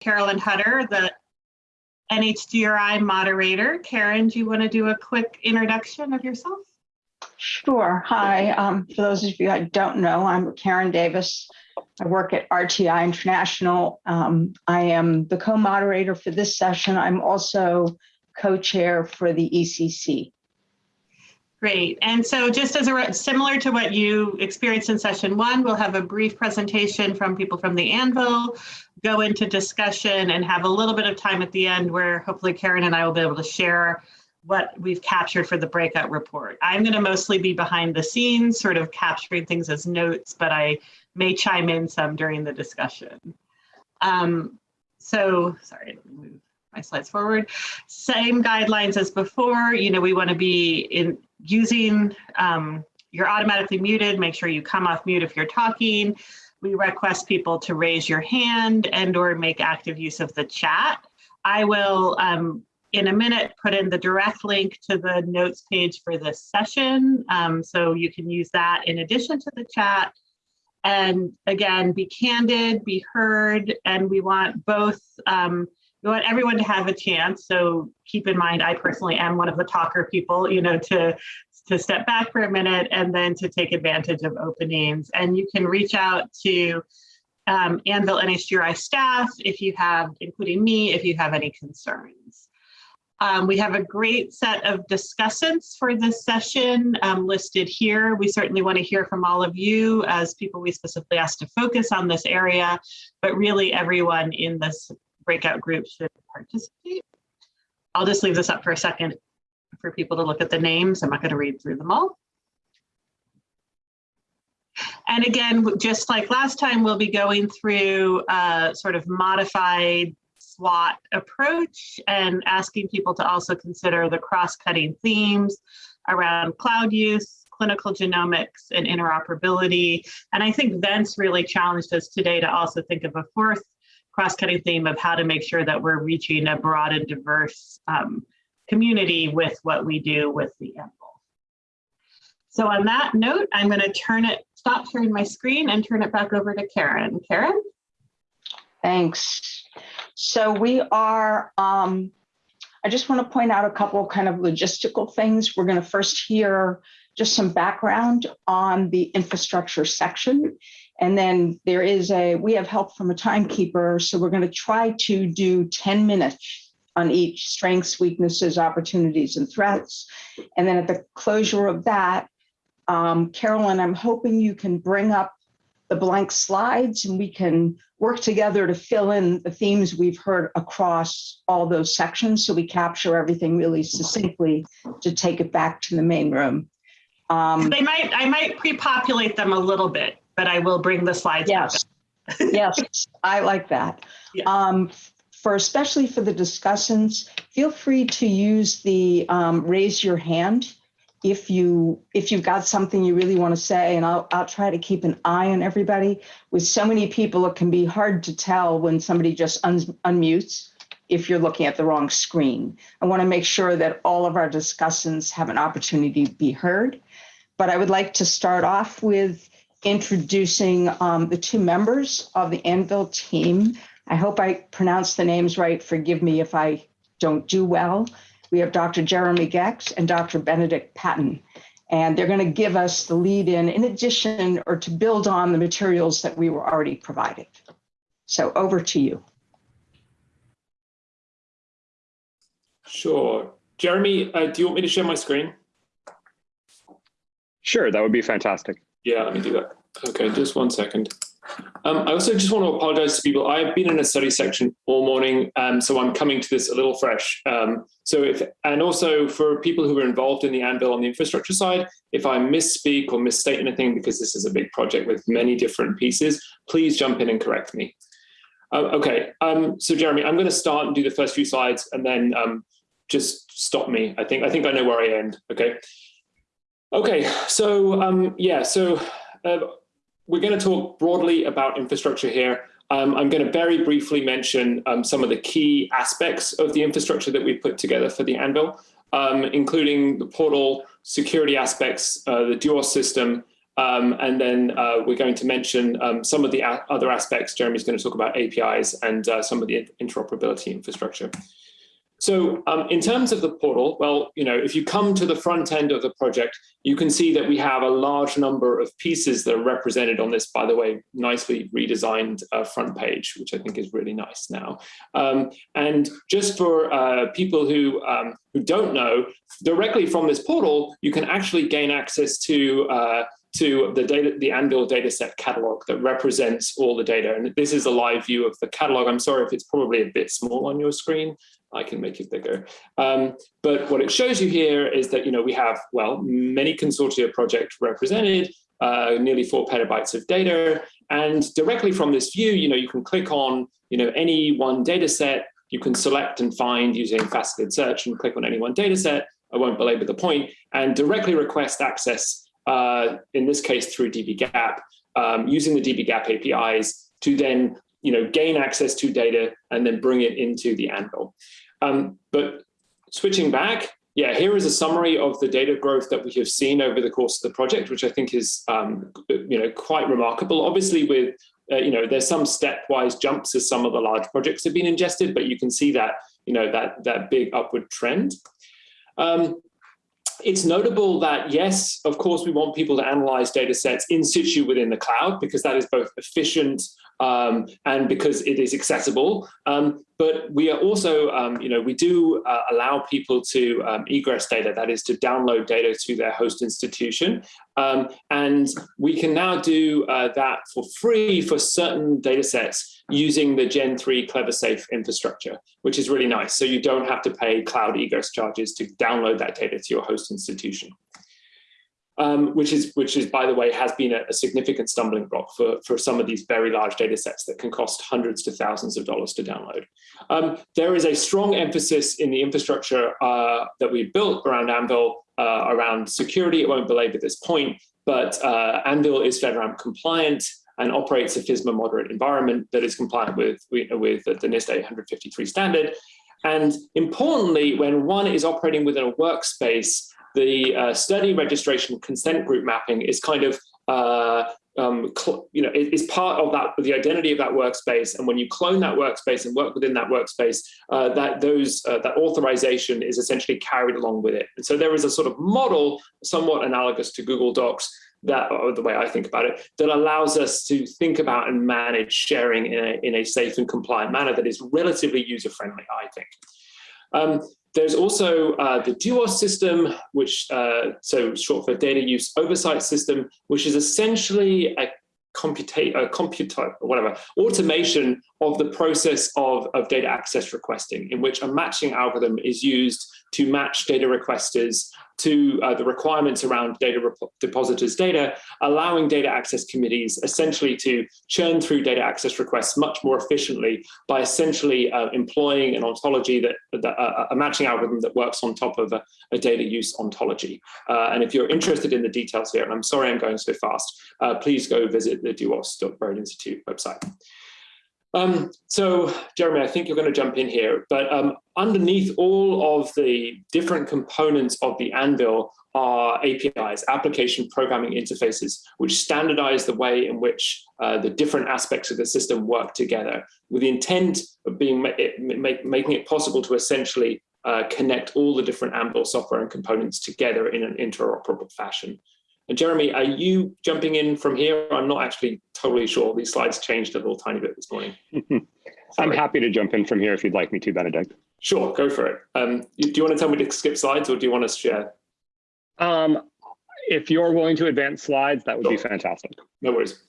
Carolyn Hutter, the NHGRI moderator. Karen, do you want to do a quick introduction of yourself? Sure. Hi. Um, for those of you I don't know, I'm Karen Davis. I work at RTI International. Um, I am the co-moderator for this session. I'm also co-chair for the ECC. Great. And so just as a similar to what you experienced in session one, we'll have a brief presentation from people from the Anvil, go into discussion and have a little bit of time at the end where hopefully Karen and I will be able to share what we've captured for the breakout report. I'm going to mostly be behind the scenes, sort of capturing things as notes, but I may chime in some during the discussion. Um, so, sorry, let me move my slides forward. Same guidelines as before. You know, we want to be in using, um, you're automatically muted. Make sure you come off mute if you're talking. We request people to raise your hand and or make active use of the chat. I will, um, in a minute, put in the direct link to the notes page for this session. Um, so you can use that in addition to the chat. And again, be candid, be heard, and we want both um, we want everyone to have a chance. So keep in mind, I personally am one of the talker people, you know, to, to step back for a minute and then to take advantage of openings. And you can reach out to um, Anvil NHGRI staff if you have, including me, if you have any concerns. Um, we have a great set of discussants for this session um, listed here. We certainly want to hear from all of you as people we specifically asked to focus on this area, but really everyone in this breakout groups should participate. I'll just leave this up for a second for people to look at the names. I'm not going to read through them all. And again, just like last time, we'll be going through a sort of modified SWOT approach and asking people to also consider the cross-cutting themes around cloud use, clinical genomics, and interoperability. And I think Vince really challenged us today to also think of a fourth cross-cutting theme of how to make sure that we're reaching a broad and diverse um, community with what we do with the Anvil. So on that note, I'm going to turn it, stop sharing my screen and turn it back over to Karen. Karen? Thanks. So we are, um, I just want to point out a couple kind of logistical things. We're going to first hear just some background on the infrastructure section and then there is a, we have help from a timekeeper. So we're going to try to do 10 minutes on each strengths, weaknesses, opportunities, and threats. And then at the closure of that, um, Carolyn, I'm hoping you can bring up the blank slides and we can work together to fill in the themes we've heard across all those sections so we capture everything really succinctly to take it back to the main room. Um, they might, I might pre-populate them a little bit but I will bring the slides. Yes, yes, I like that. Yeah. Um, for especially for the discussants, feel free to use the um, raise your hand if you if you've got something you really want to say, and I'll I'll try to keep an eye on everybody. With so many people, it can be hard to tell when somebody just un unmutes if you're looking at the wrong screen. I want to make sure that all of our discussants have an opportunity to be heard. But I would like to start off with introducing um, the two members of the Anvil team. I hope I pronounced the names right. Forgive me if I don't do well. We have Dr. Jeremy Goecks and Dr. Benedict Paten, and they're going to give us the lead in, in addition or to build on the materials that we were already provided. So over to you. Sure. Jeremy, uh, do you want me to share my screen? Sure, that would be fantastic. Yeah, let me do that. Okay, just one second. Um, I also just want to apologize to people. I've been in a study section all morning, um, so I'm coming to this a little fresh. Um, so if, and also for people who are involved in the Anvil on the infrastructure side, if I misspeak or misstate anything, because this is a big project with many different pieces, please jump in and correct me. Uh, okay, um, so Jeremy, I'm going to start and do the first few slides and then um, just stop me. I think I think I know where I end. Okay. Okay, so um, yeah, so uh, we're going to talk broadly about infrastructure here. Um, I'm going to very briefly mention um, some of the key aspects of the infrastructure that we put together for the Anvil, um, including the portal, security aspects, uh, the Duos system, Um, and then uh, we're going to mention um, some of the other aspects. Jeremy's going to talk about APIs and uh, some of the interoperability infrastructure. So um, in terms of the portal, well, you know, if you come to the front end of the project, you can see that we have a large number of pieces that are represented on this, by the way, nicely redesigned uh, front page, which I think is really nice now. Um, and just for uh, people who, um, who don't know, directly from this portal, you can actually gain access to uh, to the data, the Anvil dataset catalog that represents all the data. And this is a live view of the catalog. I'm sorry if it's probably a bit small on your screen. I can make it bigger. Um, but what it shows you here is that, you know, we have, well, many consortia projects represented, uh, nearly four petabytes of data. And directly from this view, you know, you can click on, you know, any one data set, you can select and find using faceted search and click on any one data set. I won't belabor the point and directly request access, uh, in this case through dbGaP, um, using the dbGaP APIs to then you know, gain access to data and then bring it into the Anvil. Um, but switching back, yeah, here is a summary of the data growth that we have seen over the course of the project, which I think is, um, you know, quite remarkable. Obviously, with uh, you know, there's some stepwise jumps as some of the large projects have been ingested, but you can see that, you know, that that big upward trend. Um, it's notable that yes, of course, we want people to analyze data sets in situ within the cloud because that is both efficient um, and because it is accessible. Um, but we are also, um, you know, we do uh, allow people to um, egress data, that is to download data to their host institution. Um, and we can now do uh, that for free for certain data sets using the Gen 3 CleverSafe infrastructure, which is really nice. So you don't have to pay cloud egress charges to download that data to your host institution um, which is, which is, by the way, has been a, a, significant stumbling block for, for some of these very large data sets that can cost hundreds to thousands of dollars to download. Um, there is a strong emphasis in the infrastructure uh, that we built around Anvil uh, around security. It won't belabor this point, but uh, Anvil is FedRAMP compliant and operates a FISMA moderate environment that is compliant with, with the NIST 853 standard. And importantly, when one is operating within a workspace, the uh, study registration consent group mapping is kind of uh, um, you know, is part of that, the identity of that workspace. And when you clone that workspace and work within that workspace, uh, that those uh, that authorization is essentially carried along with it. And so there is a sort of model, somewhat analogous to Google Docs, that or the way I think about it, that allows us to think about and manage sharing in a, in a safe and compliant manner that is relatively user-friendly, I think. Um, there's also uh, the DUOS system, which uh, so short for data use oversight system, which is essentially a computate, uh, computer, whatever, automation of the process of, of data access requesting, in which a matching algorithm is used to match data requesters to uh, the requirements around data depositors data, allowing data access committees essentially to churn through data access requests much more efficiently by essentially uh, employing an ontology that, that uh, a matching algorithm that works on top of a, a data use ontology. Uh, and if you're interested in the details here, and I'm sorry I'm going so fast, uh, please go visit the duos.broad Institute website. Um, so, Jeremy, I think you're going to jump in here, but um, underneath all of the different components of the Anvil are APIs, application programming interfaces, which standardize the way in which uh, the different aspects of the system work together, with the intent of being make, making it possible to essentially uh, connect all the different Anvil software and components together in an interoperable fashion. And Jeremy, are you jumping in from here? I'm not actually totally sure. These slides changed a little tiny bit this morning. I'm happy to jump in from here if you'd like me to, Benedict. Sure, go for it. Um, do you want to tell me to skip slides or do you want to share? Um, if you're willing to advance slides, that would sure. be fantastic. No worries.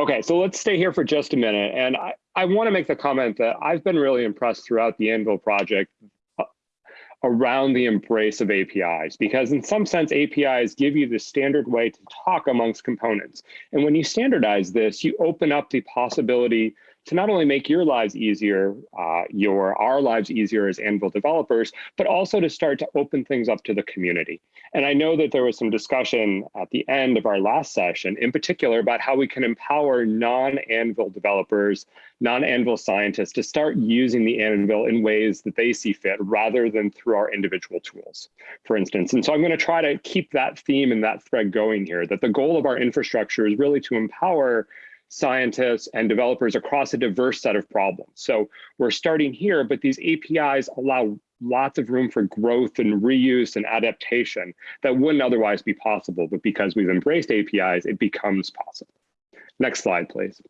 Okay, so let's stay here for just a minute. And I, I want to make the comment that I've been really impressed throughout the Anvil project around the embrace of APIs because in some sense APIs give you the standard way to talk amongst components. And when you standardize this, you open up the possibility to not only make your lives easier, uh, your our lives easier as Anvil developers, but also to start to open things up to the community. And I know that there was some discussion at the end of our last session, in particular, about how we can empower non-Anvil developers, non-Anvil scientists to start using the Anvil in ways that they see fit rather than through our individual tools, for instance. And so I'm going to try to keep that theme and that thread going here, that the goal of our infrastructure is really to empower scientists and developers across a diverse set of problems. So we're starting here, but these APIs allow lots of room for growth and reuse and adaptation that wouldn't otherwise be possible. But because we've embraced APIs, it becomes possible. Next slide, please.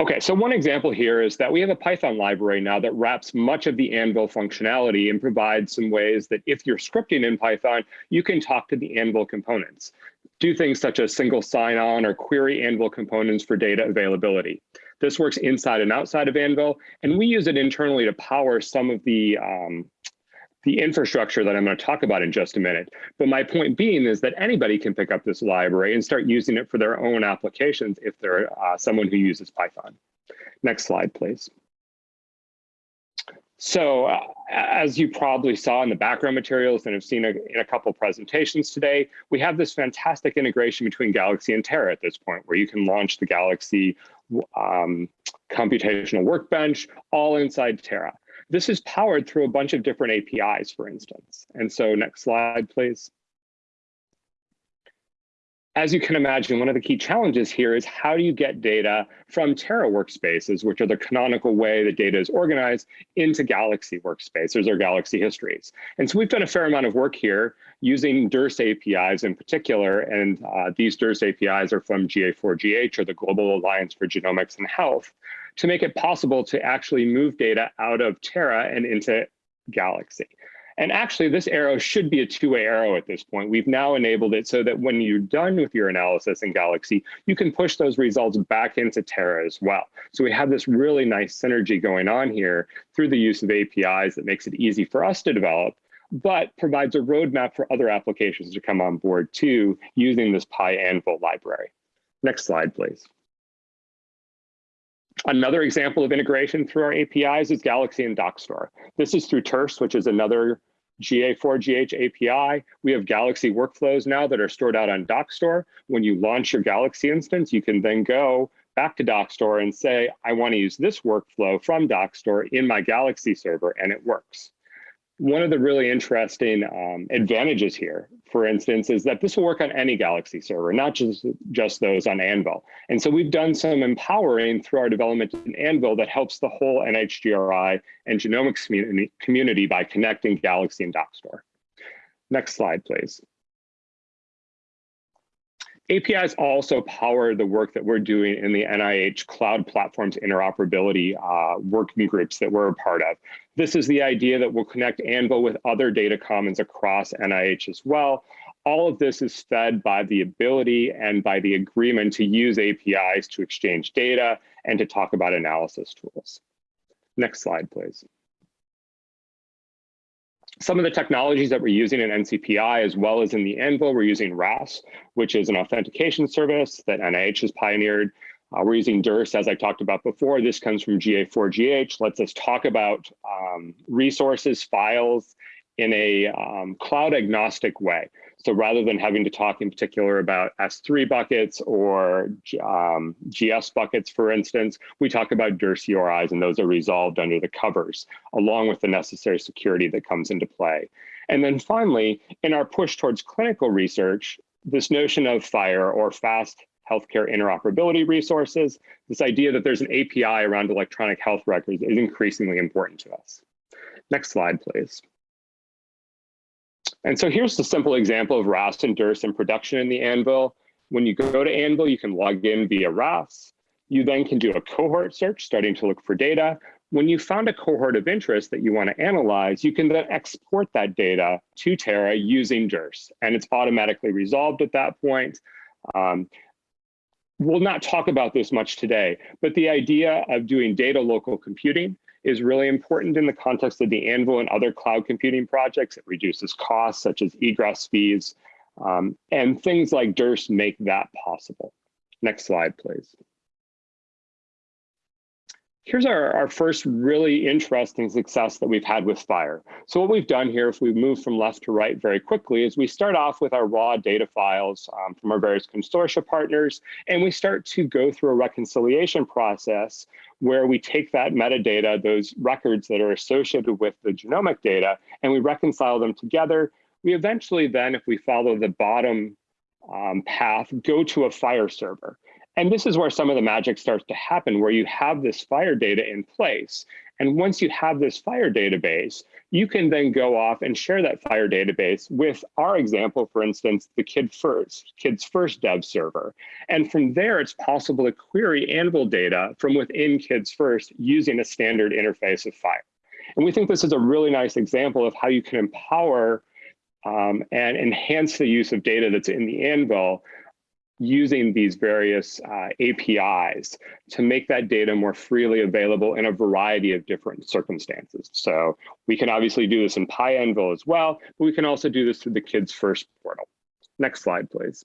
Okay, so one example here is that we have a Python library now that wraps much of the Anvil functionality and provides some ways that if you're scripting in Python, you can talk to the Anvil components. Do things such as single sign-on or query Anvil components for data availability. This works inside and outside of Anvil, and we use it internally to power some of the um, the infrastructure that I'm going to talk about in just a minute. But my point being is that anybody can pick up this library and start using it for their own applications if they're uh, someone who uses Python. Next slide, please. So uh, as you probably saw in the background materials and have seen a, in a couple presentations today, we have this fantastic integration between Galaxy and Terra at this point, where you can launch the Galaxy um, computational workbench all inside Terra. This is powered through a bunch of different APIs, for instance. And so next slide, please. As you can imagine, one of the key challenges here is how do you get data from Terra workspaces, which are the canonical way that data is organized, into Galaxy workspaces or Galaxy histories. And so we've done a fair amount of work here using DIRS APIs in particular, and uh, these DIRS APIs are from GA4GH or the Global Alliance for Genomics and Health to make it possible to actually move data out of Terra and into Galaxy. And actually, this arrow should be a two-way arrow at this point. We've now enabled it so that when you're done with your analysis in Galaxy, you can push those results back into Terra as well. So we have this really nice synergy going on here through the use of APIs that makes it easy for us to develop, but provides a roadmap for other applications to come on board too, using this PyAnvil library. Next slide, please. Another example of integration through our APIs is Galaxy and Dockstore. This is through TRS, which is another GA4GH API. We have Galaxy workflows now that are stored out on Dockstore. When you launch your Galaxy instance, you can then go back to Dockstore and say, I want to use this workflow from Dockstore in my Galaxy server, and it works one of the really interesting um, advantages here, for instance, is that this will work on any Galaxy server, not just, just those on Anvil. And so we've done some empowering through our development in Anvil that helps the whole NHGRI and genomics community, community by connecting Galaxy and Dockstore. Next slide, please. APIs also power the work that we're doing in the NIH Cloud Platforms Interoperability uh, working groups that we're a part of. This is the idea that we'll connect Anvil with other data commons across NIH as well. All of this is fed by the ability and by the agreement to use APIs to exchange data and to talk about analysis tools. Next slide, please some of the technologies that we're using in NCPI as well as in the Anvil, we're using RAS, which is an authentication service that NIH has pioneered. Uh, we're using DIRS, as I talked about before. This comes from GA4GH, lets us talk about um, resources, files in a um, cloud agnostic way. So rather than having to talk in particular about S3 buckets or um, GS buckets, for instance, we talk about DIRS URIs and those are resolved under the covers, along with the necessary security that comes into play. And then finally, in our push towards clinical research, this notion of FHIR or fast healthcare interoperability resources, this idea that there's an API around electronic health records is increasingly important to us. Next slide, please. And so here's the simple example of RAS and DIRS in production in the Anvil. When you go to Anvil, you can log in via RAS. You then can do a cohort search, starting to look for data. When you found a cohort of interest that you want to analyze, you can then export that data to Terra using DIRS, and it's automatically resolved at that point. Um, we'll not talk about this much today, but the idea of doing data local computing is really important in the context of the Anvil and other cloud computing projects. It reduces costs such as egress fees, um, and things like DIRS make that possible. Next slide, please. Here's our, our first really interesting success that we've had with FHIR. So what we've done here, if we move from left to right very quickly, is we start off with our raw data files um, from our various consortia partners, and we start to go through a reconciliation process where we take that metadata, those records that are associated with the genomic data, and we reconcile them together. We eventually then, if we follow the bottom um, path, go to a FHIR server. And this is where some of the magic starts to happen, where you have this FHIR data in place. And once you have this FHIR database, you can then go off and share that FHIR database with our example, for instance, the Kid First, Kids First dev server. And from there, it's possible to query Anvil data from within Kids First using a standard interface of FHIR. And we think this is a really nice example of how you can empower um, and enhance the use of data that's in the Anvil using these various uh, APIs to make that data more freely available in a variety of different circumstances. So we can obviously do this in PyAnvil as well, but we can also do this through the Kids First portal. Next slide, please.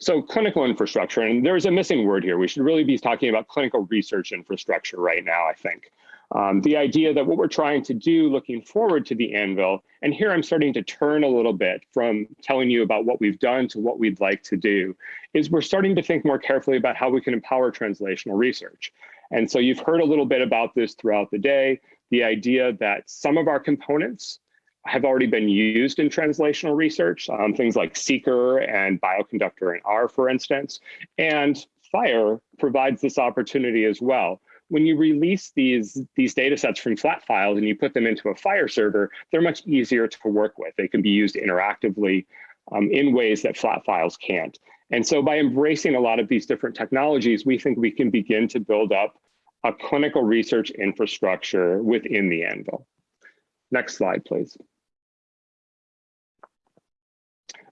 So clinical infrastructure, and there's a missing word here. We should really be talking about clinical research infrastructure right now, I think. Um, the idea that what we're trying to do looking forward to the Anvil, and here I'm starting to turn a little bit from telling you about what we've done to what we'd like to do, is we're starting to think more carefully about how we can empower translational research. And so you've heard a little bit about this throughout the day, the idea that some of our components have already been used in translational research, um, things like seqr and Bioconductor and R, for instance, and FHIR provides this opportunity as well when you release these, these data sets from flat files and you put them into a FHIR server, they're much easier to work with. They can be used interactively um, in ways that flat files can't. And so by embracing a lot of these different technologies, we think we can begin to build up a clinical research infrastructure within the Anvil. Next slide, please.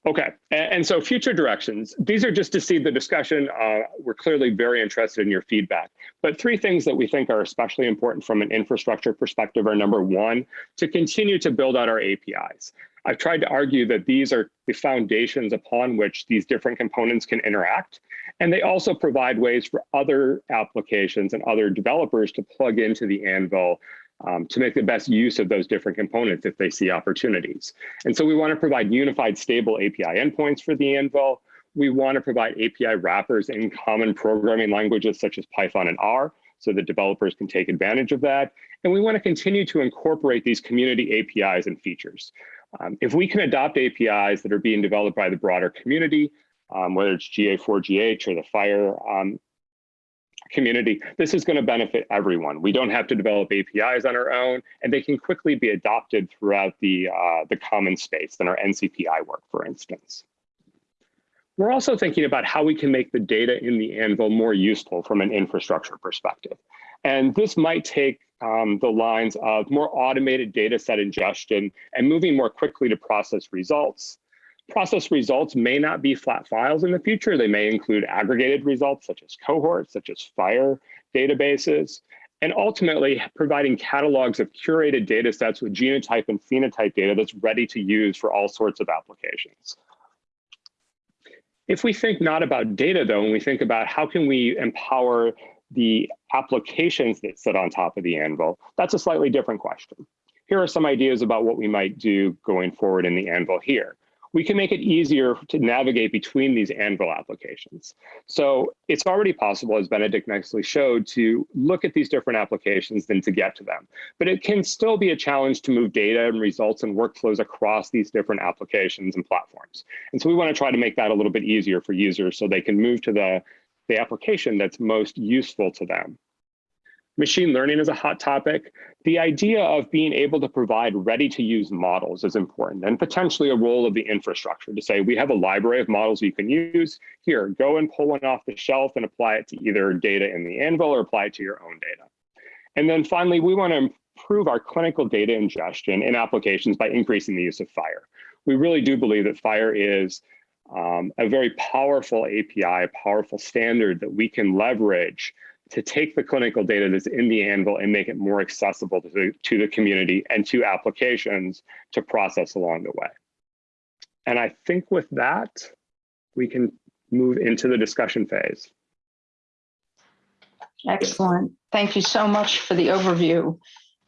Okay, and, so future directions. These are just to see the discussion. Uh, we're clearly very interested in your feedback. But three things that we think are especially important from an infrastructure perspective are number one, to continue to build out our APIs. I've tried to argue that these are the foundations upon which these different components can interact. And they also provide ways for other applications and other developers to plug into the Anvil um, to make the best use of those different components if they see opportunities. And so we want to provide unified stable API endpoints for the Anvil. We want to provide API wrappers in common programming languages such as Python and R so that developers can take advantage of that. And we want to continue to incorporate these community APIs and features. Um, if we can adopt APIs that are being developed by the broader community, um, whether it's GA4GH or the FHIR um, community, this is going to benefit everyone. We don't have to develop APIs on our own, and they can quickly be adopted throughout the, uh, the common space in our NCPI work, for instance. We're also thinking about how we can make the data in the Anvil more useful from an infrastructure perspective. And this might take um, the lines of more automated data set ingestion and moving more quickly to process results, Process results may not be flat files in the future. They may include aggregated results such as cohorts, such as FHIR databases, and ultimately providing catalogs of curated data sets with genotype and phenotype data that's ready to use for all sorts of applications. If we think not about data though, and we think about how can we empower the applications that sit on top of the Anvil, that's a slightly different question. Here are some ideas about what we might do going forward in the Anvil here we can make it easier to navigate between these Anvil applications. So it's already possible, as Benedict nicely showed, to look at these different applications than to get to them. But it can still be a challenge to move data and results and workflows across these different applications and platforms. And so we want to try to make that a little bit easier for users so they can move to the, the application that's most useful to them. Machine learning is a hot topic. The idea of being able to provide ready to use models is important and potentially a role of the infrastructure to say, we have a library of models you can use. Here, go and pull one off the shelf and apply it to either data in the Anvil or apply it to your own data. And then finally, we want to improve our clinical data ingestion in applications by increasing the use of FHIR. We really do believe that FHIR is um, a very powerful API, a powerful standard that we can leverage to take the clinical data that's in the Anvil and make it more accessible to the, to the community and to applications to process along the way. And I think with that, we can move into the discussion phase. Excellent. Thank you so much for the overview.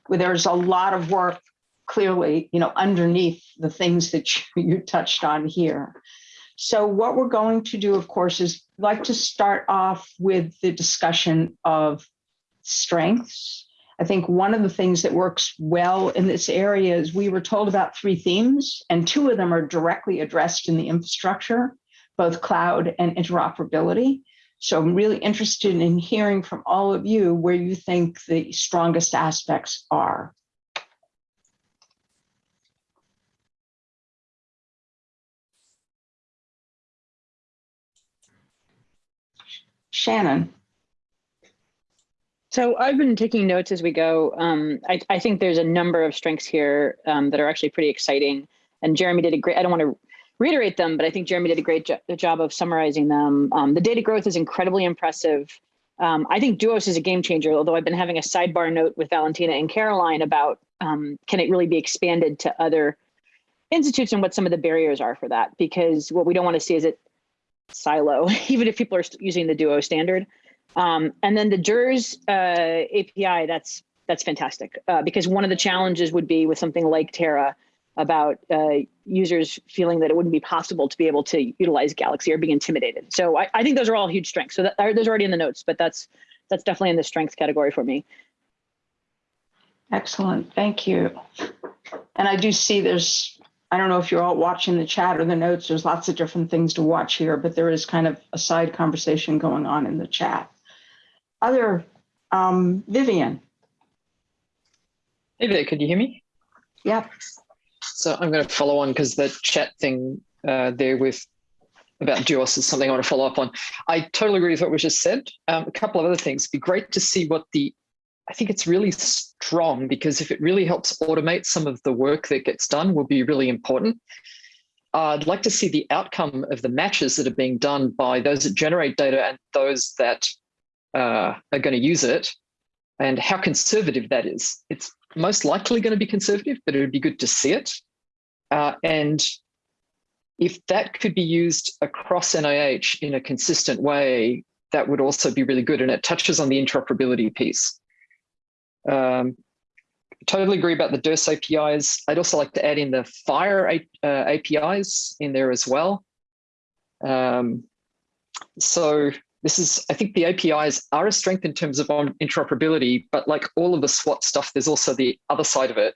There's a lot of work clearly, you know, underneath the things that you you touched on here. So what we're going to do, of course, is like to start off with the discussion of strengths. I think one of the things that works well in this area is we were told about three themes, and two of them are directly addressed in the infrastructure, both cloud and interoperability. So I'm really interested in hearing from all of you where you think the strongest aspects are. Shannon, So I've been taking notes as we go. Um, I, I think there's a number of strengths here um, that are actually pretty exciting. And Jeremy did a great, I don't want to reiterate them, but I think Jeremy did a great jo job of summarizing them. Um, the data growth is incredibly impressive. Um, I think Duos is a game changer, although I've been having a sidebar note with Valentina and Caroline about um, can it really be expanded to other institutes and what some of the barriers are for that? Because what we don't want to see is it silo, even if people are using the Duo standard. Um, and then the JERS uh, API, that's that's fantastic uh, because one of the challenges would be with something like Terra about uh, users feeling that it wouldn't be possible to be able to utilize Galaxy or be intimidated. So I, I think those are all huge strengths. So that, those are already in the notes, but that's that's definitely in the strengths category for me. excellent, thank you. And I do see there's, I don't know if you're all watching the chat or the notes, there's lots of different things to watch here, but there is kind of a side conversation going on in the chat. Other, um, Vivian, Hey there, could you hear me? yep, So I'm going to follow on because the chat thing uh, there with about Duos is something I want to follow up on. I totally agree with what was just said. Um, a couple of other things. It'd be great to see what the, I think it's really strong because if it really helps automate some of the work that gets done will be really important. Uh, I'd like to see the outcome of the matches that are being done by those that generate data and those that uh, are going to use it and how conservative that is. It's most likely going to be conservative, but it would be good to see it. Uh, and if that could be used across NIH in a consistent way, that would also be really good. And it touches on the interoperability piece. Um, totally agree about the DERS APIs. I'd also like to add in the FHIR uh, APIs in there as well. Um, so this is, I think the APIs are a strength in terms of interoperability, but like all of the SWOT stuff, there's also the other side of it.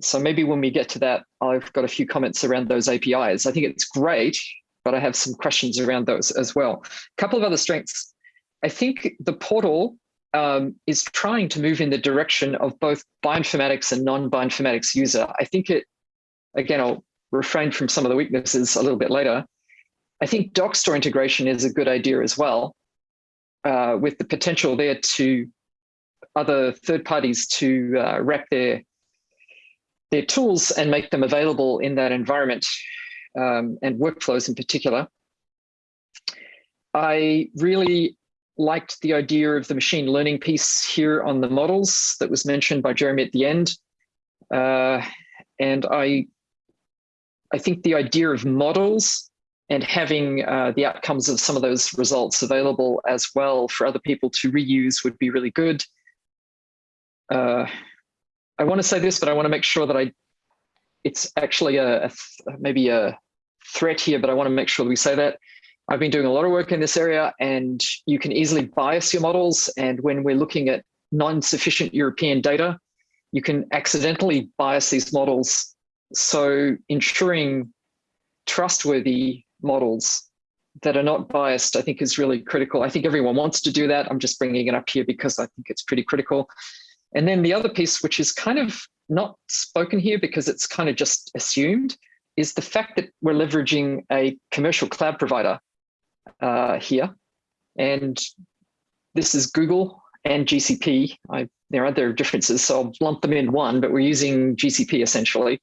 So maybe when we get to that, I've got a few comments around those APIs. I think it's great, but I have some questions around those as well. A couple of other strengths. I think the portal um, is trying to move in the direction of both bioinformatics and non-bioinformatics user. I think it, again, I'll refrain from some of the weaknesses a little bit later. I think Dockstore integration is a good idea as well, uh, with the potential there to other third parties to uh, wrap their their tools and make them available in that environment um, and workflows in particular. I really liked the idea of the machine learning piece here on the models that was mentioned by Jeremy at the end. Uh, and I, I think the idea of models and having uh, the outcomes of some of those results available as well for other people to reuse would be really good. Uh, I want to say this, but I want to make sure that I, it's actually a, a maybe a threat here, but I want to make sure that we say that. I've been doing a lot of work in this area and you can easily bias your models. And when we're looking at non-sufficient European data, you can accidentally bias these models. So ensuring trustworthy models that are not biased, I think is really critical. I think everyone wants to do that. I'm just bringing it up here because I think it's pretty critical. And then the other piece, which is kind of not spoken here because it's kind of just assumed, is the fact that we're leveraging a commercial cloud provider uh, here. And this is Google and GCP. I, there are other differences, so I'll lump them in one, but we're using GCP essentially.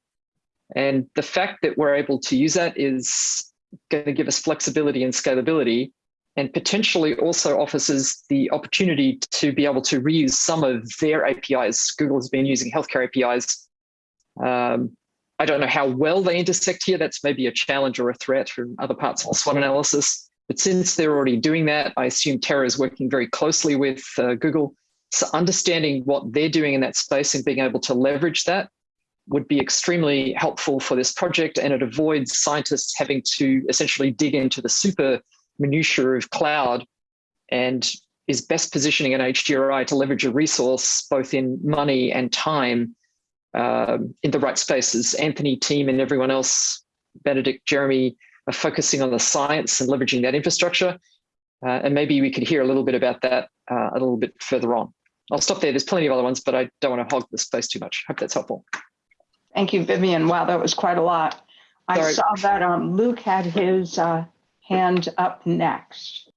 And the fact that we're able to use that is going to give us flexibility and scalability and potentially also offers us the opportunity to be able to reuse some of their APIs. Google has been using healthcare APIs. Um, I don't know how well they intersect here. That's maybe a challenge or a threat from other parts of SWOT analysis. But since they're already doing that, I assume Terra is working very closely with uh, Google. So understanding what they're doing in that space and being able to leverage that would be extremely helpful for this project and it avoids scientists having to essentially dig into the super minutiae of cloud and is best positioning NHGRI to leverage a resource both in money and time um, in the right spaces. Anthony, team, and everyone else, Benedict, Jeremy, focusing on the science and leveraging that infrastructure. Uh, and maybe we could hear a little bit about that uh, a little bit further on. I'll stop there. There's plenty of other ones, but I don't want to hog the space too much. Hope that's helpful. Thank you, Vivian. Wow, that was quite a lot. Sorry. I saw that um, Luke had his uh, hand up next.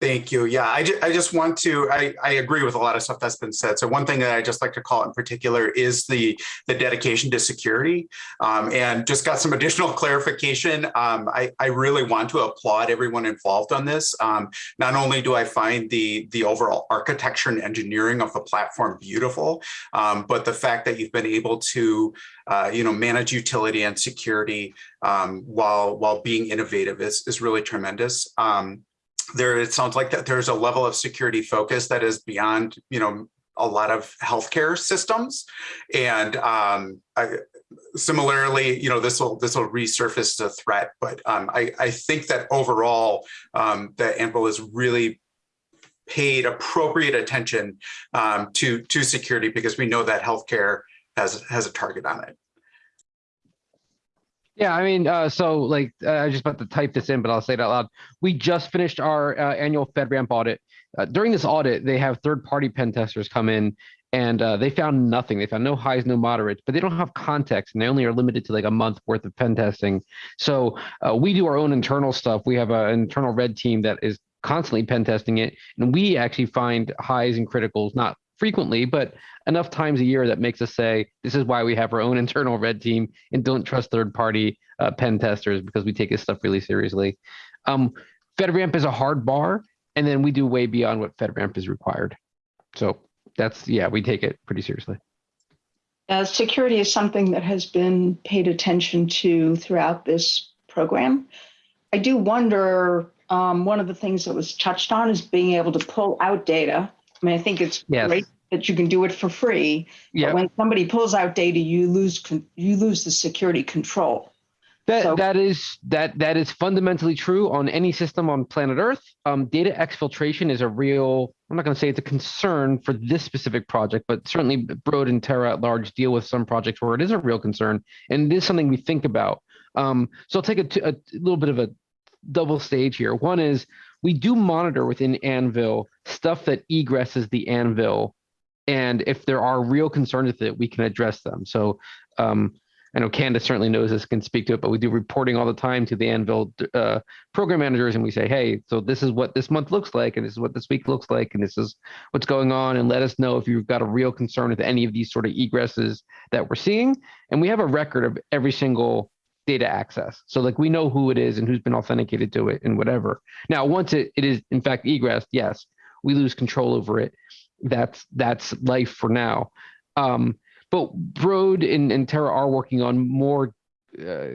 Thank you. Yeah, I, ju- I just want to, I, I agree with a lot of stuff that's been said. So one thing that I just like to call in particular is the, the dedication to security. Um, and just got some additional clarification. Um, I, I really want to applaud everyone involved on this. Um, not only do I find the, the overall architecture and engineering of the platform beautiful, um, but the fact that you've been able to, uh, you know, manage utility and security um, while, while being innovative is, is really tremendous. Um, there it sounds like that there's a level of security focus that is beyond you know a lot of healthcare systems. And um I, similarly you know this will this will resurface the threat but um i i think that overall um that anvil is really paid appropriate attention um to to security because we know that healthcare has has a target on it Yeah, I mean, uh, so like, uh, I just about to type this in, but I'll say it out loud. We just finished our uh, annual FedRAMP audit. Uh, during this audit, they have third-party pen testers come in, and uh, they found nothing. They found no highs, no moderates, but they don't have context, and they only are limited to like a month worth of pen testing. So uh, we do our own internal stuff. We have an internal red team that is constantly pen testing it, and we actually find highs and criticals, not frequently, but enough times a year that makes us say this is why we have our own internal red team and don't trust third party uh, pen testers because we take this stuff really seriously. Um, FedRAMP is a hard bar, and then we do way beyond what FedRAMP is required. So that's yeah, we take it pretty seriously. Uh, security is something that has been paid attention to throughout this program. I do wonder, um, one of the things that was touched on is being able to pull out data. I mean, I think it's Yes. great that you can do it for free. but Yeah, When somebody pulls out data, you lose, con- you lose the security control. that so- that is that that is fundamentally true on any system on planet Earth. Um, data exfiltration is a real. I'm not going to say it's a concern for this specific project, but certainly Broad and Terra at large deal with some projects where it is a real concern, and it is something we think about. Um, so I'll take a, a little bit of a double stage here. One is we do monitor within Anvil stuff that egresses the Anvil, and if there are real concerns with it, we can address them. So um, I know Candace certainly knows this, can speak to it, but we do reporting all the time to the Anvil uh, program managers, and we say, hey, so this is what this month looks like, and this is what this week looks like, and this is what's going on, and let us know if you've got a real concern with any of these sort of egresses that we're seeing. And we have a record of every single data access. So like we know who it is and who's been authenticated to it and whatever. Now, once it, it is in fact egress, yes, we lose control over it. That's that's life for now. Um, but Broad and, and Terra are working on more uh,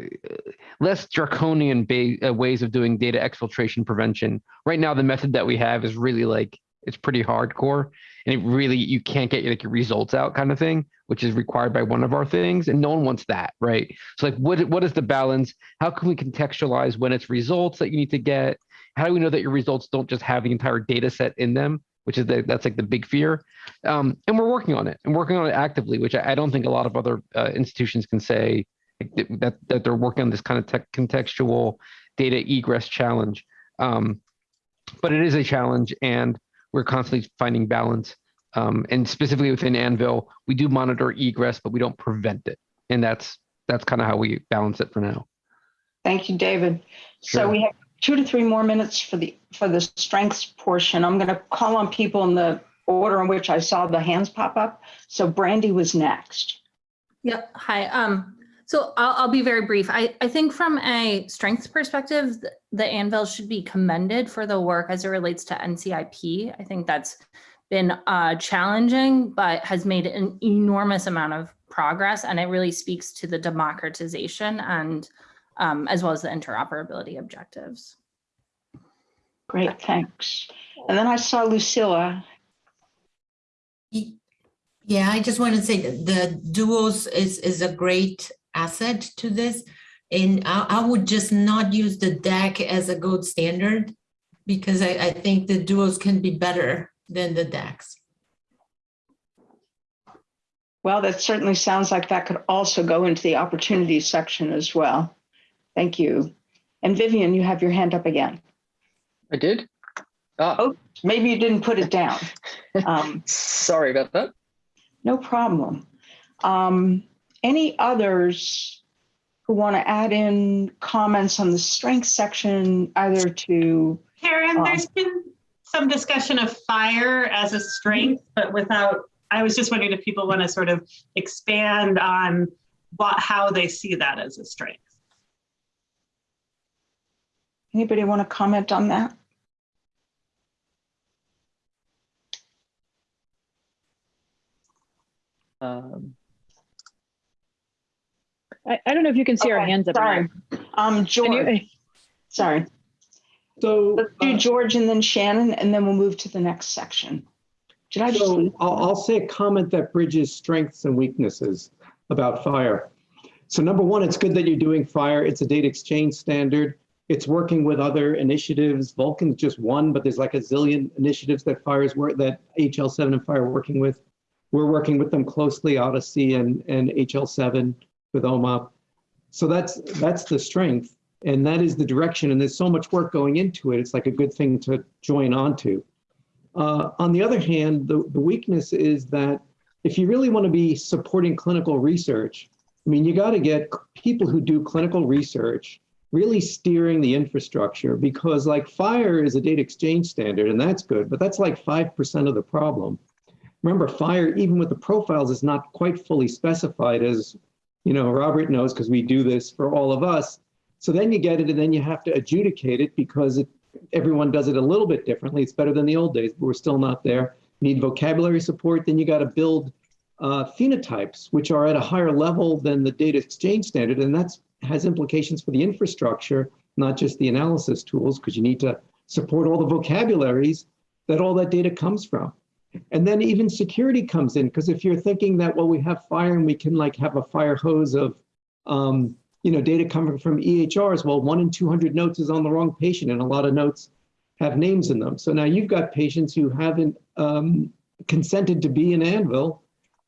less draconian uh, ways of doing data exfiltration prevention. Right now, the method that we have is really like it's pretty hardcore, and it really you can't get like your results out kind of thing, which is required by one of our things, and no one wants that, right? So like, what what is the balance? How can we contextualize when it's results that you need to get? How do we know that your results don't just have the entire data set in them? Which is the, that's like the big fear, um, and we're working on it and working on it actively, which I, I don't think a lot of other uh, institutions can say that that they're working on this kind of tech contextual data egress challenge. Um, but it is a challenge, and we're constantly finding balance. Um, and specifically within Anvil, we do monitor egress, but we don't prevent it, and that's that's kind of how we balance it for now. Thank you, David. So we have two to three more minutes for the, for the strengths portion. I'm going to call on people in the order in which I saw the hands pop up. So Brandy was next. Yep. Hi. Um, so I'll, I'll be very brief. I, I think from a strengths perspective, the, the Anvil should be commended for the work as it relates to NCIP. I think that's been uh, challenging, but has made an enormous amount of progress. And it really speaks to the democratization and um, as well as the interoperability objectives. Great, thanks. And then I saw Lucilla. Yeah, I just want to say that the duos is, is a great asset to this. And I, I would just not use the deck as a gold standard because I, I think the duos can be better than the decks. Well, that certainly sounds like that could also go into the opportunities section as well. Thank you. And Vivian, you have your hand up again. I did. Ah, Oh. Maybe you didn't put it down. Um, sorry about that. No problem. Um, Any others who want to add in comments on the strength section, either to, Karen, Um, there's been some discussion of FHIR as a strength, but without, I was just wondering if people want to sort of expand on what, how they see that as a strength. anybody want to comment on that? Um, I, I don't know if you can see our hands up. or Sorry. Um, George, you, sorry. So, Let's do uh, George and then Shannon, and then we'll move to the next section. Did I just, so I'll, I'll say a comment that bridges strengths and weaknesses about FHIR. So number one, it's good that you're doing FHIR. It's a data exchange standard. It's working with other initiatives. Vulcan's just one, but there's like a zillion initiatives that FHIR's work that HL7 and FHIR are working with. We're working with them closely, OHDSI and, and HL7 with OMOP. So that's that's the strength, and that is the direction. And there's so much work going into it. It's like a good thing to join onto. Uh, on the other hand, the, the weakness is that if you really want to be supporting clinical research, I mean, you got to get people who do clinical research really steering the infrastructure because like FHIR is a data exchange standard and that's good, but that's like 5% of the problem. Remember, FHIR, even with the profiles, is not quite fully specified as, you know, Robert knows because we do this for all of us. So then you get it and then you have to adjudicate it because it, everyone does it a little bit differently. It's better than the old days, but we're still not there. Need vocabulary support, then you got to build uh, phenotypes, which are at a higher level than the data exchange standard. And that has implications for the infrastructure, not just the analysis tools, because you need to support all the vocabularies that all that data comes from. And then even security comes in, because if you're thinking that, well, we have FHIR and we can like have a fire hose of, um, you know, data coming from EHRs, well, one in 200 notes is on the wrong patient and a lot of notes have names in them. So now you've got patients who haven't um, consented to be in Anvil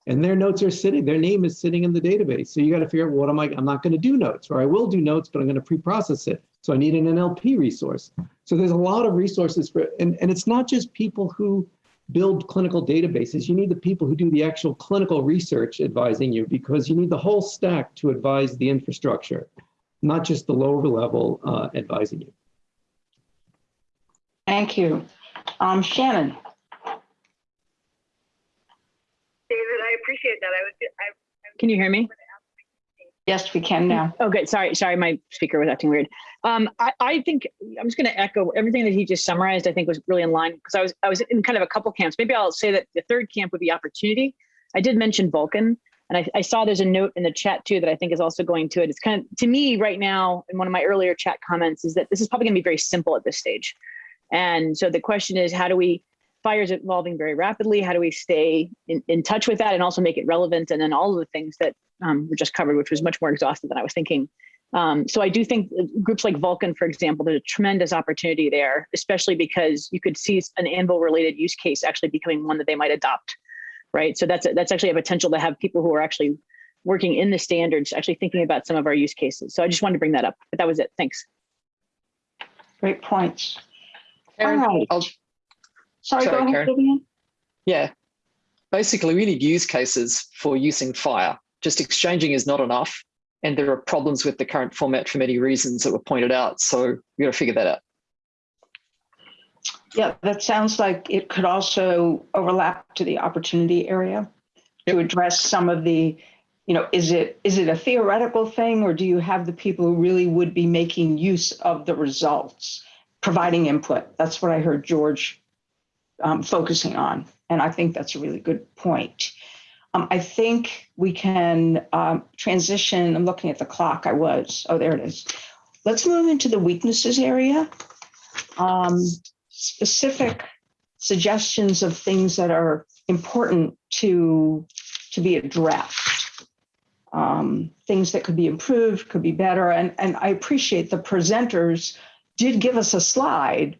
and their notes are sitting, their name is sitting in the database. So you got to figure out what am I, I'm not going to do notes, or I will do notes, but I'm going to pre-process it. So I need an NLP resource. So there's a lot of resources for, and, and it's not just people who build clinical databases. You need the people who do the actual clinical research advising you because you need the whole stack to advise the infrastructure, not just the lower level uh, advising you. thank you. Um, Shannon, David, I appreciate that. I was, I, can you hear me? Yes, we can now. Okay. Sorry, sorry, my speaker was acting weird. Um, I, I think I'm just going to echo everything that he just summarized. I think was really in line because I was I was in kind of a couple camps. Maybe I'll say that the third camp would be opportunity. I did mention Vulcan, and I, I saw there's a note in the chat too that I think is also going to it. It's kind of to me right now in one of my earlier chat comments is that this is probably going to be very simple at this stage, and so the question is how do we FHIR is evolving very rapidly. How do we stay in, in touch with that and also make it relevant? And then all of the things that um, were just covered, which was much more exhaustive than I was thinking. Um, so I do think groups like Vulcan, for example, there's a tremendous opportunity there, especially because you could see an Anvil related use case actually becoming one that they might adopt, right? So that's a, that's actually a potential to have people who are actually working in the standards, actually thinking about some of our use cases. So I just wanted to bring that up, but that was it. Thanks. Great points. All Karen, right. I'll- Sorry, go ahead, Karen. Vivian. yeah. Basically, we need use cases for using FHIR. Just exchanging is not enough. And there are problems with the current format for many reasons that were pointed out. So we got to figure that out. Yeah, that sounds like it could also overlap to the opportunity area to address some of the, you know, is it is it a theoretical thing or do you have the people who really would be making use of the results, providing input? That's what I heard George um, focusing on. And I think that's a really good point. Um, I think we can um, transition. I'm looking at the clock. I was. Oh, there it is. Let's move into the weaknesses area. Um, specific suggestions of things that are important to to be addressed. Um, things that could be improved, could be better, and and I appreciate the presenters did give us a slide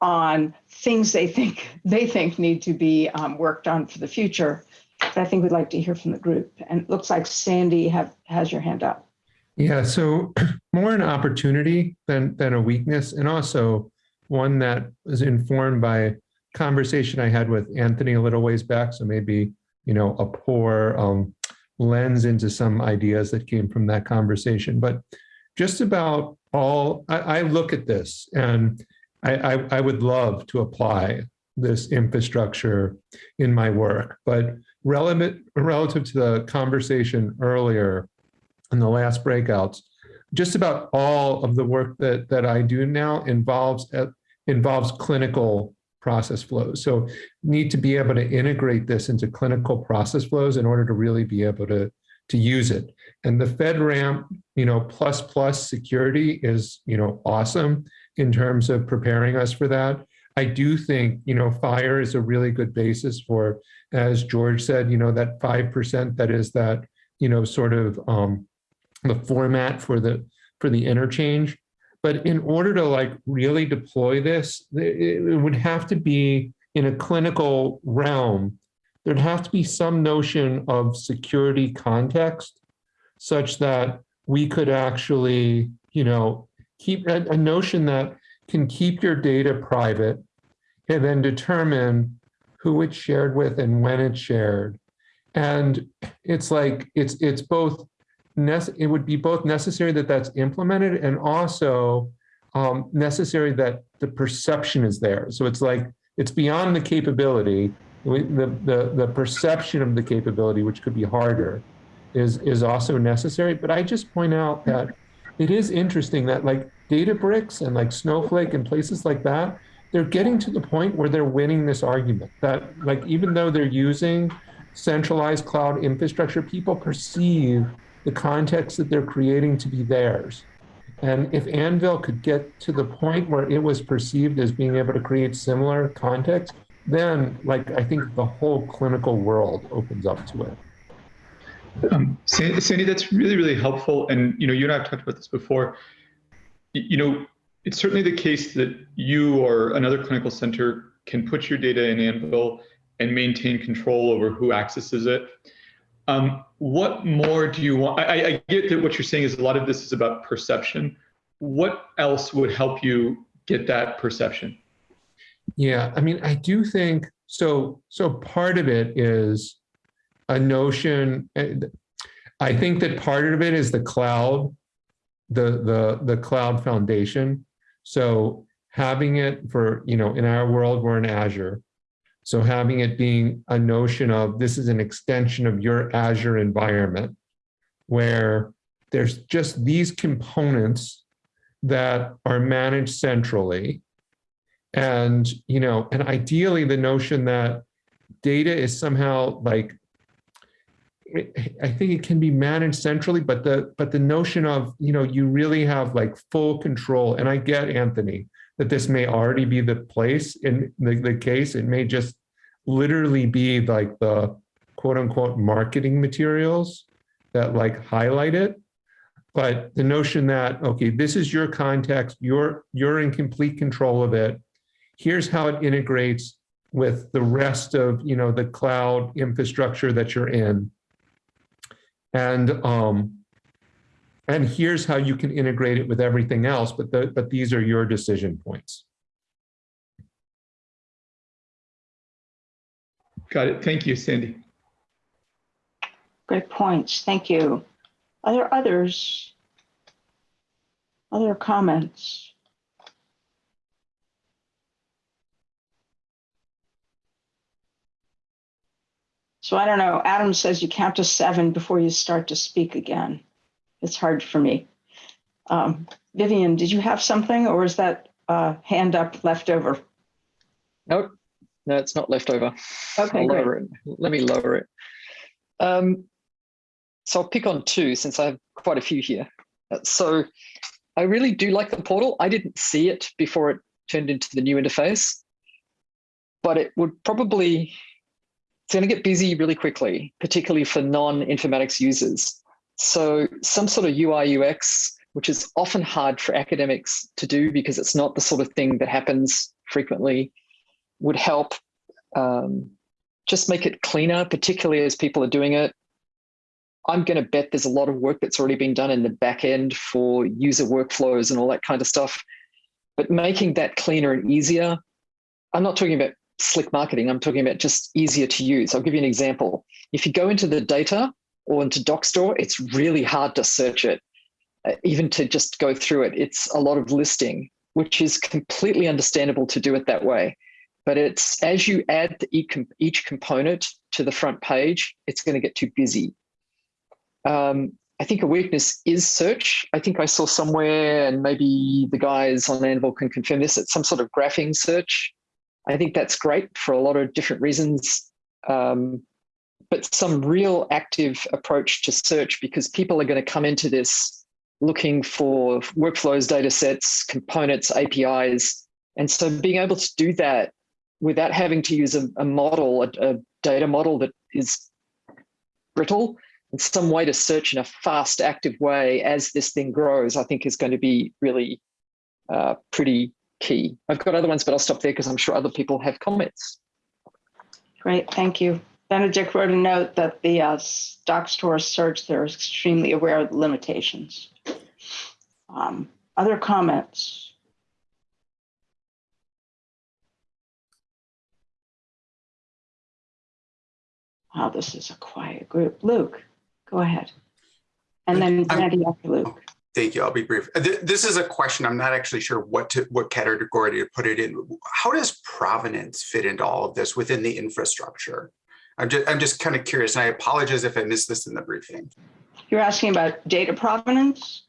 on things they think they think need to be um, worked on for the future. But I think we'd like to hear from the group. And it looks like Sandy have has your hand up. Yeah, so more an opportunity than than a weakness, and also one that was informed by conversation I had with Anthony a little ways back. So maybe you know a poor um, lens into some ideas that came from that conversation. But just about all, I, I look at this and I, I, I would love to apply this infrastructure in my work, but relevant relative to the conversation earlier in the last breakouts, just about all of the work that that I do now involves uh, involves clinical process flows. So need to be able to integrate this into clinical process flows in order to really be able to to use it. And the FedRAMP, you know, plus plus security is, you know, awesome in terms of preparing us for that. I do think, you know, FHIR is a really good basis for, as George said, you know, that 5% that is that, you know, sort of um, the format for the for the interchange. But in order to like really deploy this, it would have to be in a clinical realm. There'd have to be some notion of security context such that we could actually, you know, keep a, a notion that can keep your data private and then determine who it's shared with and when it's shared. And it's like, it's, it's both it would be both necessary that that's implemented and also um, necessary that the perception is there. So it's like it's beyond the capability, the, the, the perception of the capability, which could be harder, is, is also necessary. But I just point out that it is interesting that like Databricks and like Snowflake and places like that, they're getting to the point where they're winning this argument that like even though they're using centralized cloud infrastructure, people perceive the context that they're creating to be theirs. And if Anvil could get to the point where it was perceived as being able to create similar context, then like I think the whole clinical world opens up to it. Um, Sandy, that's really, really helpful. And, you know, you and I have talked about this before. You know, it's certainly the case that you or another clinical center can put your data in Anvil and maintain control over who accesses it. Um, what more do you want? I, I get that what you're saying is a lot of this is about perception. What else would help you get that perception? Yeah, I mean, I do think so. So part of it is a notion. Eh, I think that part of it is the cloud, the the the cloud foundation. So having it for you know in our world we're in Azure, so having it being a notion of this is an extension of your Azure environment where there's just these components that are managed centrally. And, you know, and ideally the notion that data is somehow like, I think it can be managed centrally, but the but the notion of, you know, you really have like full control. And I get Anthony, that this may already be the place in the, the case. It may just literally be like the quote unquote marketing materials that like highlight it. But the notion that, okay, this is your context, you're, you're in complete control of it. Here's how it integrates with the rest of, you know, the cloud infrastructure that you're in. And, um, and here's how you can integrate it with everything else, but, the, but these are your decision points. Got it. Thank you, Sandy. Great points. Thank you. Are there others? Other comments? So I don't know. Adam says you count to seven before you start to speak again it's hard for me. Um, Vivian, did you have something or is that uh, hand up left over? Nope, no, it's not left over. Okay, I'll great. lower it. Let me lower it. Um, so I'll pick on two since I have quite a few here. Uh, So I really do like the portal. I didn't see it before it turned into the new interface, but it would probably, it's going to get busy really quickly, particularly for non-informatics users. So some sort of UI UX, which is often hard for academics to do because it's not the sort of thing that happens frequently, would help um, just make it cleaner, particularly as people are doing it. I'm going to bet there's a lot of work that's already been done in the back end for user workflows and all that kind of stuff. But making that cleaner and easier, I'm not talking about slick marketing, I'm talking about just easier to use. I'll give you an example. If you go into the data or into Dockstore, it's really hard to search it, uh, even to just go through it. It's a lot of listing, which is completely understandable to do it that way. But it's as you add each component to the front page, it's going to get too busy. Um, I think a weakness is search. I think I saw somewhere, and maybe the guys on Anvil can confirm this, it's some sort of graphing search. I think that's great for a lot of different reasons. Um, but some real active approach to search because people are going to come into this looking for workflows, data sets, components, APIs. And so being able to do that without having to use a, a model, a, a data model that is brittle, and some way to search in a fast, active way as this thing grows, I think is going to be really uh, pretty key. I've got other ones, but I'll stop there because I'm sure other people have comments. Great, thank you. Benedict wrote a note that the uh, Dockstore search, they're extremely aware of the limitations. Um, other comments? Oh, this is a quiet group. Luke, go ahead. And then Brandy after Luke. Thank you. I'll be brief. This is a question. I'm not actually sure what to what category to put it in. How does provenance fit into all of this within the infrastructure? I'm just I'm just kind of curious, and I apologize if I missed this in the briefing. You're asking about data provenance?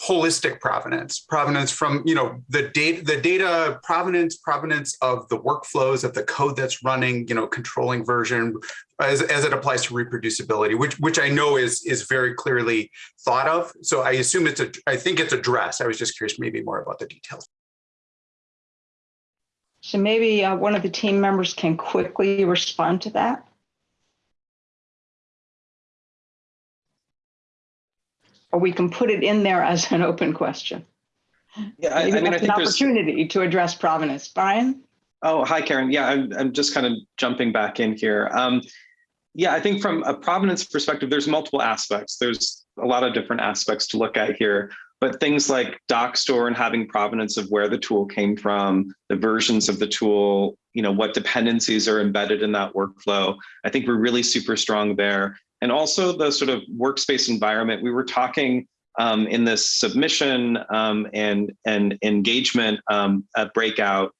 Holistic provenance, provenance from, you know, the data, the data provenance, provenance of the workflows of the code that's running, you know, controlling version as, as it applies to reproducibility, which, which I know is, is very clearly thought of. So I assume it's a, I think it's addressed. I was just curious maybe more about the details. So maybe uh, one of the team members can quickly respond to that. Or we can put it in there as an open question. Yeah, I, I mean, I think an opportunity to address provenance. Brian? Oh, hi, Karen. Yeah, I'm, I'm just kind of jumping back in here. Um, yeah, I think from a provenance perspective, there's multiple aspects. There's a lot of different aspects to look at here, but things like Dockstore and having provenance of where the tool came from, the versions of the tool, you know, what dependencies are embedded in that workflow. I think we're really super strong there and also the sort of workspace environment. We were talking um, in this submission um, and, and engagement um, breakout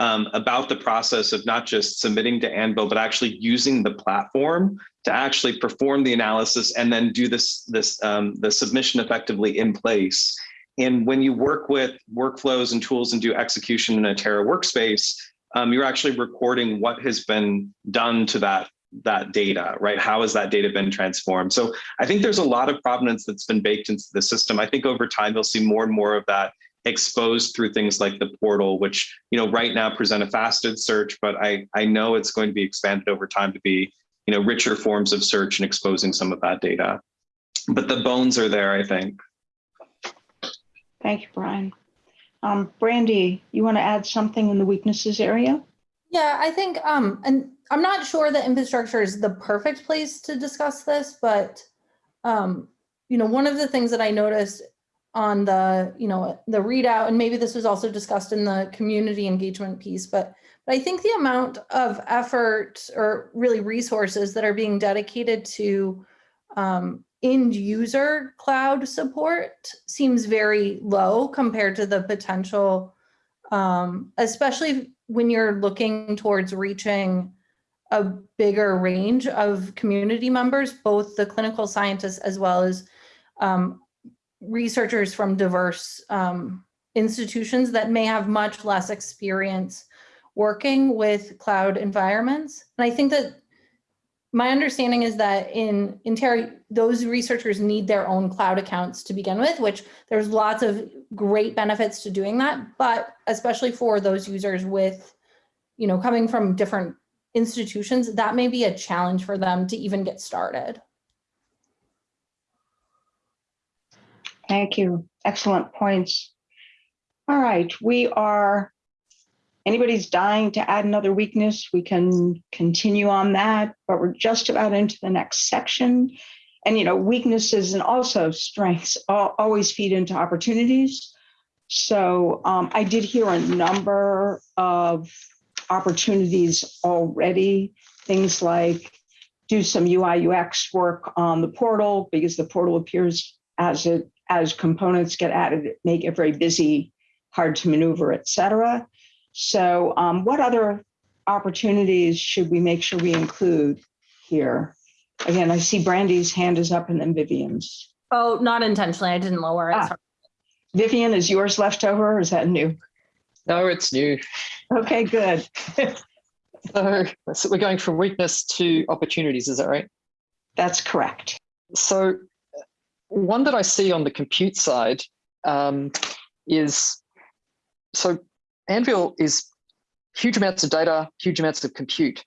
um, about the process of not just submitting to Anvil, but actually using the platform to actually perform the analysis and then do this, this um, the submission effectively in place. And when you work with workflows and tools and do execution in a Terra workspace, um, you're actually recording what has been done to that that data, right? How has that data been transformed? So I think there's a lot of provenance that's been baked into the system. I think over time, you'll see more and more of that exposed through things like the portal, which, you know, right now present a faceted search, but I, I know it's going to be expanded over time to be, you know, richer forms of search and exposing some of that data. But the bones are there, I think. Thank you, Brian. Um, Brandy, you want to add something in the weaknesses area? Yeah, I think, um, and I'm not sure that infrastructure is the perfect place to discuss this, but um, you know, one of the things that I noticed on the, you know, the readout, and maybe this was also discussed in the community engagement piece, but, but I think the amount of effort or really resources that are being dedicated to um, end user cloud support seems very low compared to the potential, um, especially when you're looking towards reaching a bigger range of community members, both the clinical scientists as well as um, researchers from diverse um, institutions that may have much less experience working with cloud environments. And I think that my understanding is that in, in Terra, those researchers need their own cloud accounts to begin with, which there's lots of great benefits to doing that, but especially for those users with, you know, coming from different institutions, that may be a challenge for them to even get started. Thank you. Excellent points. All right, we are, anybody's dying to add another weakness, we can continue on that, but we're just about into the next section. And, you know, weaknesses and also strengths always feed into opportunities. So um, I did hear a number of opportunities already, things like do some UI UX work on the portal because the portal appears as it as components get added, make it very busy, hard to maneuver, et cetera. So um, what other opportunities should we make sure we include here? Again, I see Brandy's hand is up and then Vivian's. Oh, not intentionally. I didn't lower it. Ah. Vivian, is yours left over or is that new? No, it's new. Okay, good. So, so we're going from weakness to opportunities, is that right? That's correct. So one that I see on the compute side um, is, so Anvil is huge amounts of data, huge amounts of compute.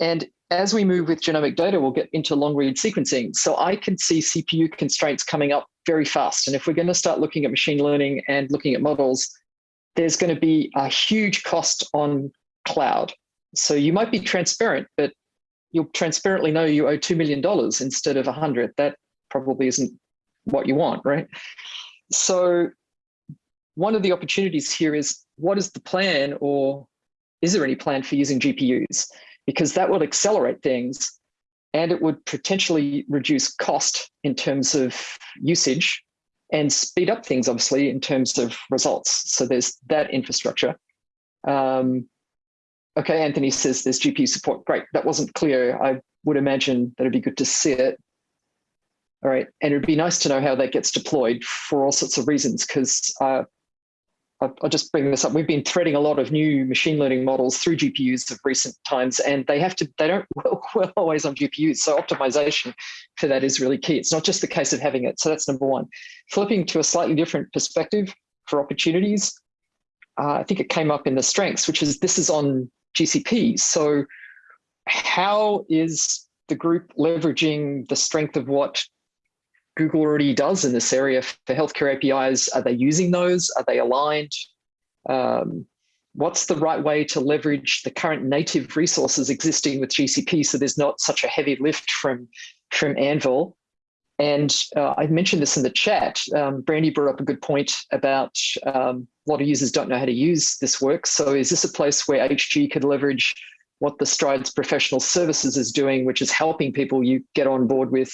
And as we move with genomic data, we'll get into long read sequencing. So I can see CPU constraints coming up very fast. And if we're going to start looking at machine learning and looking at models, there's going to be a huge cost on cloud. So you might be transparent, but you'll transparently know you owe $2 million instead of 100. That probably isn't what you want, right? So one of the opportunities here is what is the plan or is there any plan for using GPUs? Because that will accelerate things and it would potentially reduce cost in terms of usage and speed up things, obviously, in terms of results. So there's that infrastructure. Um, okay, Anthony says there's GPU support. Great, that wasn't clear. I would imagine that it'd be good to see it. All right, and it'd be nice to know how that gets deployed for all sorts of reasons, because uh, I'll, just bring this up. We've been threading a lot of new machine learning models through GPUs of recent times, and they have to, they don't work well always on GPUs. So optimization for that is really key. It's not just the case of having it. So that's number one. Flipping to a slightly different perspective for opportunities, uh, I think it came up in the strengths, which is this is on GCP. So how is the group leveraging the strength of what Google already does in this area for healthcare APIs? Are they using those? Are they aligned? Um, what's the right way to leverage the current native resources existing with GCP so there's not such a heavy lift from, from Anvil? And uh, I mentioned this in the chat. Um, Brandy brought up a good point about um, a lot of users don't know how to use this work. So is this a place where HG could leverage what the Strides Professional Services is doing, which is helping people you get on board with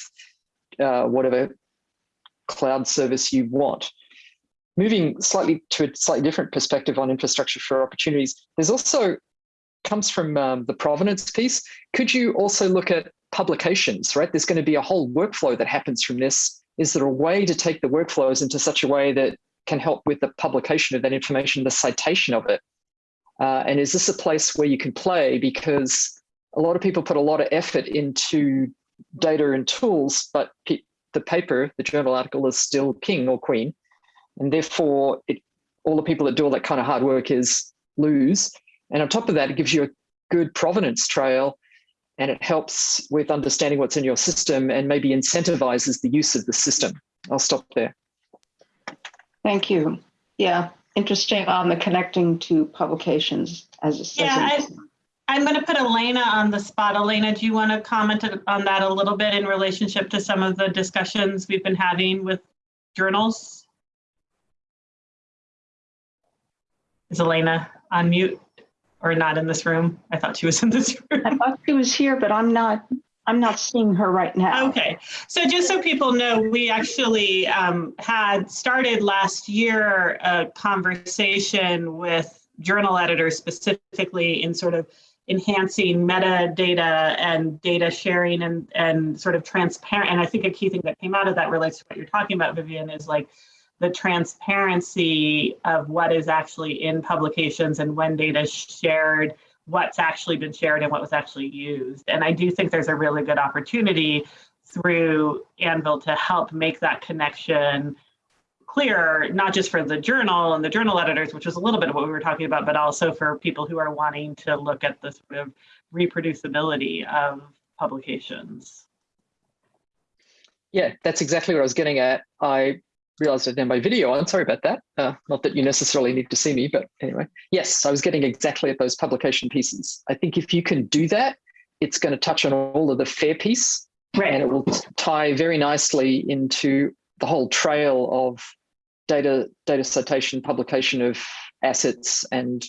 uh, whatever cloud service you want. Moving slightly to a slightly different perspective on infrastructure for opportunities, there's also comes from um, the provenance piece. Could you also look at publications, right? There's going to be a whole workflow that happens from this. Is there a way to take the workflows into such a way that can help with the publication of that information, the citation of it? Uh, and is this a place where you can play? Because a lot of people put a lot of effort into data and tools, but the paper, the journal article is still king or queen. And therefore, it, all the people that do all that kind of hard work is lose. And on top of that, it gives you a good provenance trail and it helps with understanding what's in your system and maybe incentivizes the use of the system. I'll stop there. Thank you. Yeah, interesting on the connecting to publications as it says. Yeah, in- I- I'm going to put Elena on the spot. Elena, do you want to comment on that a little bit in relationship to some of the discussions we've been having with journals? Is Elena on mute or not in this room? I thought she was in this room. I thought she was here, but I'm not, I'm not seeing her right now. Okay, so just so people know, we actually um, had started last year a conversation with journal editors specifically in sort of enhancing metadata and data sharing and, and sort of transparent. And I think a key thing that came out of that relates to what you're talking about, Vivian, is like the transparency of what is actually in publications and when data is shared, what's actually been shared and what was actually used. And I do think there's a really good opportunity through Anvil to help make that connection clearer, not just for the journal and the journal editors, which is a little bit of what we were talking about, but also for people who are wanting to look at the sort of reproducibility of publications. Yeah, that's exactly what I was getting at. I realized I didn't have my video on. Sorry about that. Uh, not that you necessarily need to see me, but anyway. Yes, I was getting exactly at those publication pieces. I think if you can do that, it's going to touch on all of the fair piece Right. and it will tie very nicely into the whole trail of data, data citation, publication of assets and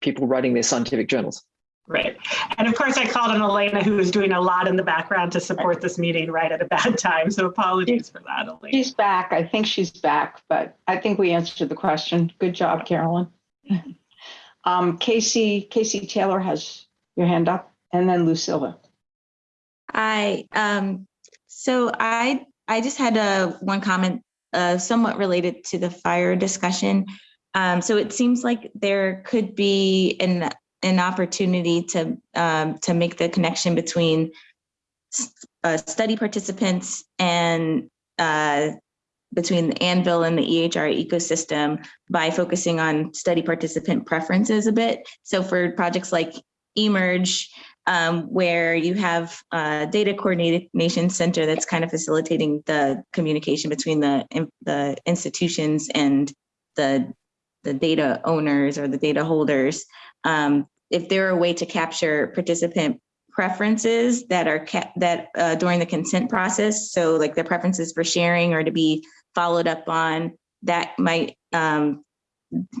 people writing their scientific journals. Right. And of course, I called on Elena, who was doing a lot in the background to support this meeting right at a bad time. So apologies for that, Elena. She's back. I think she's back, but I think we answered the question. Good job, Carolyn. Um, Casey, Casey Taylor has your hand up and then Lucilla. Hi, um, so I, I just had a, one comment, uh, somewhat related to the FHIR discussion. Um, so it seems like there could be an, an opportunity to, um, to make the connection between uh, study participants and, uh, between the Anvil and the EHR ecosystem by focusing on study participant preferences a bit. So for projects like eMERGE, um, where you have a data coordination center that's kind of facilitating the communication between the, the institutions and the, the data owners or the data holders. Um, if there are a way to capture participant preferences that are kept that uh, during the consent process, so like their preferences for sharing or to be followed up on, that might um,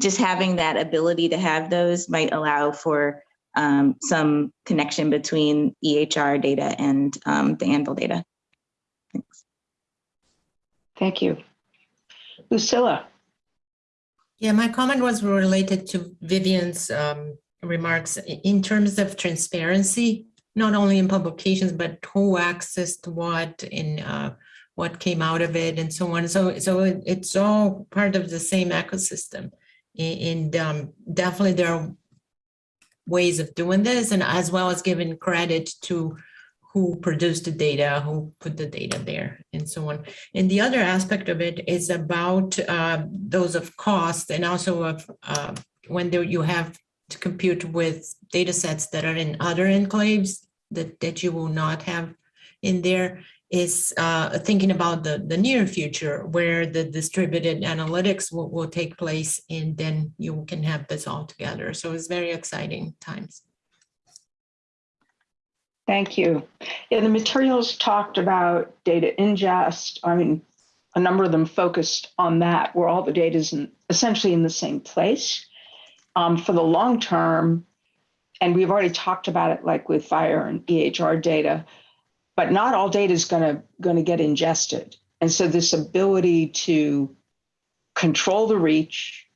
just having that ability to have those might allow for um, some connection between EHR data and um, the Anvil data. Thanks. Thank you. Lucilla. Yeah, my comment was related to Vivian's um, remarks in terms of transparency, not only in publications, but who accessed what and uh, what came out of it and so on. So, so it- it's all part of the same ecosystem. And um, definitely there are ways of doing this and as well as giving credit to who produced the data, who put the data there and so on. And the other aspect of it is about uh, those of cost and also of uh, when there you have to compute with data sets that are in other enclaves that, that you will not have in there is uh, thinking about the, the near future where the distributed analytics will, will take place and then you can have this all together. So it's very exciting times. Thank you. Yeah, the materials talked about data ingest. I mean, a number of them focused on that, where all the data is essentially in the same place. Um, for the long term, and we've already talked about it, like with FHIR and EHR data, but not all data is going to going to get ingested. And so this ability to control the reach,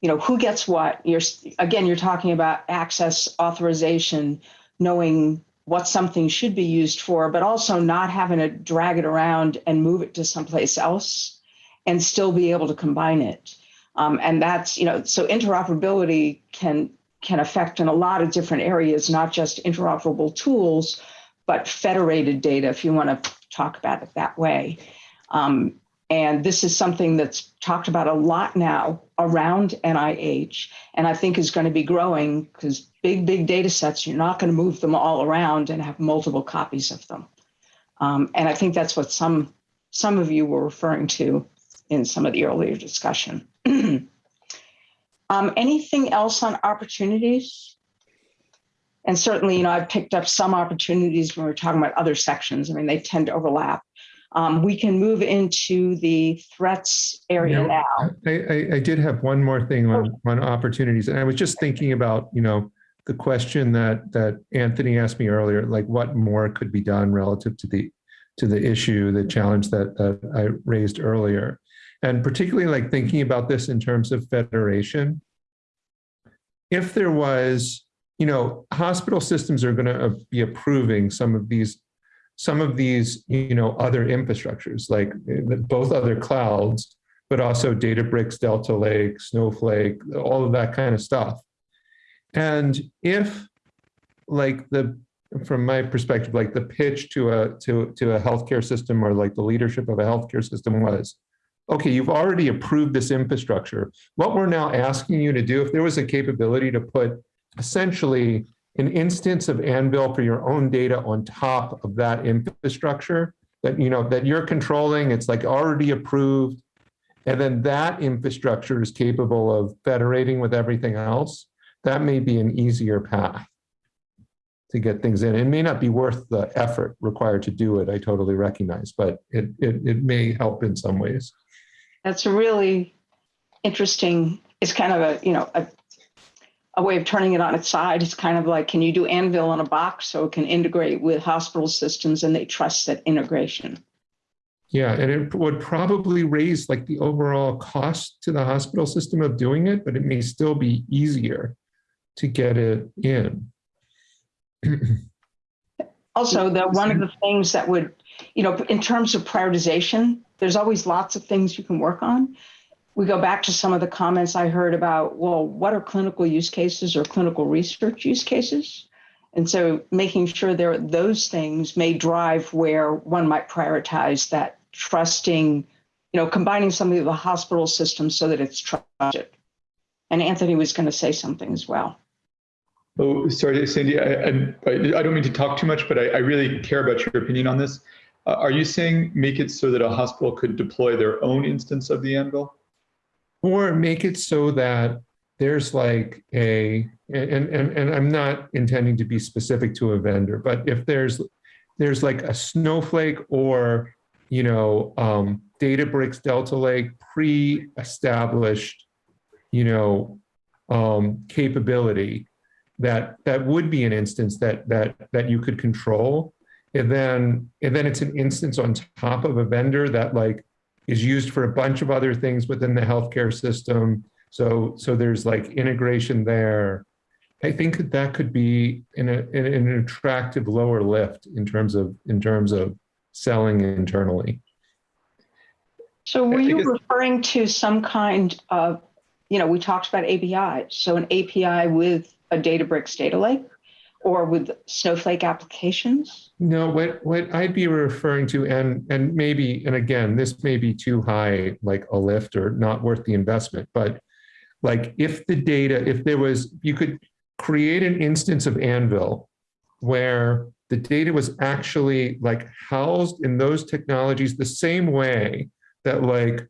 you know, who gets what. You're again, you're talking about access authorization, knowing what something should be used for, but also not having to drag it around and move it to someplace else and still be able to combine it. Um, and that's, you know, so interoperability can can affect in a lot of different areas, not just interoperable tools, but federated data, if you want to talk about it that way. Um, and this is something that's talked about a lot now around NIH, and I think is going to be growing because big, big data sets, you're not going to move them all around and have multiple copies of them. Um, and I think that's what some some of you were referring to in some of the earlier discussion. um, anything else on opportunities? And certainly, you know, I've picked up some opportunities when we're talking about other sections. I mean, they tend to overlap. Um, we can move into the threats area Yeah. now. I, I, I did have one more thing on, on opportunities. And I was just thinking about, you know, the question that, that Anthony asked me earlier, like what more could be done relative to the, to the issue, the challenge that, that I raised earlier. And particularly like thinking about this in terms of federation. If there was, you know, hospital systems are going to be approving some of these some of these, you know, other infrastructures, like uh, both other clouds, but also Databricks, Delta Lake, Snowflake, all of that kind of stuff. And if like the, from my perspective, like the pitch to a, to, to a healthcare system or like the leadership of a healthcare system was, okay, you've already approved this infrastructure. What we're now asking you to do, if there was a capability to put essentially an instance of Anvil for your own data on top of that infrastructure that, you know, that you're controlling, it's like already approved. And then that infrastructure is capable of federating with everything else. That may be an easier path to get things in. It may not be worth the effort required to do it. I totally recognize, but it, it, it may help in some ways. That's a really interesting, it's kind of a, you know, a, a way of turning it on its side. It's kind of like, can you do Anvil in a box so it can integrate with hospital systems and they trust that integration? Yeah, and it would probably raise like the overall cost to the hospital system of doing it, but it may still be easier to get it in. Also, the one of the things that would, you know, in terms of prioritization, there's always lots of things you can work on. We go back to some of the comments I heard about, well, what are clinical use cases or clinical research use cases? And so making sure there are those things may drive where one might prioritize that trusting, you know, combining something with the hospital system so that it's trusted. And Anthony was going to say something as well. Oh, sorry, Sandy, I, I, I don't mean to talk too much, but I, I really care about your opinion on this. Uh, are you saying make it so that a hospital could deploy their own instance of the Anvil? Or make it so that there's like a, and, and, and I'm not intending to be specific to a vendor, but if there's, there's like a Snowflake or, you know, um, Databricks Delta Lake pre-established, you know, um, capability that that would be an instance that that that you could control. And then and then it's an instance on top of a vendor that like is used for a bunch of other things within the healthcare system. So so there's like integration there. I think that that could be in, a, in an attractive lower lift in terms of in terms of selling internally. So were you referring to some kind of you know we talked about api so an api with a Databricks data lake or with Snowflake applications? No, what, what I'd be referring to, and, and maybe, and again, this may be too high, like a lift or not worth the investment, but like if the data, if there was, you could create an instance of Anvil where the data was actually like housed in those technologies the same way that like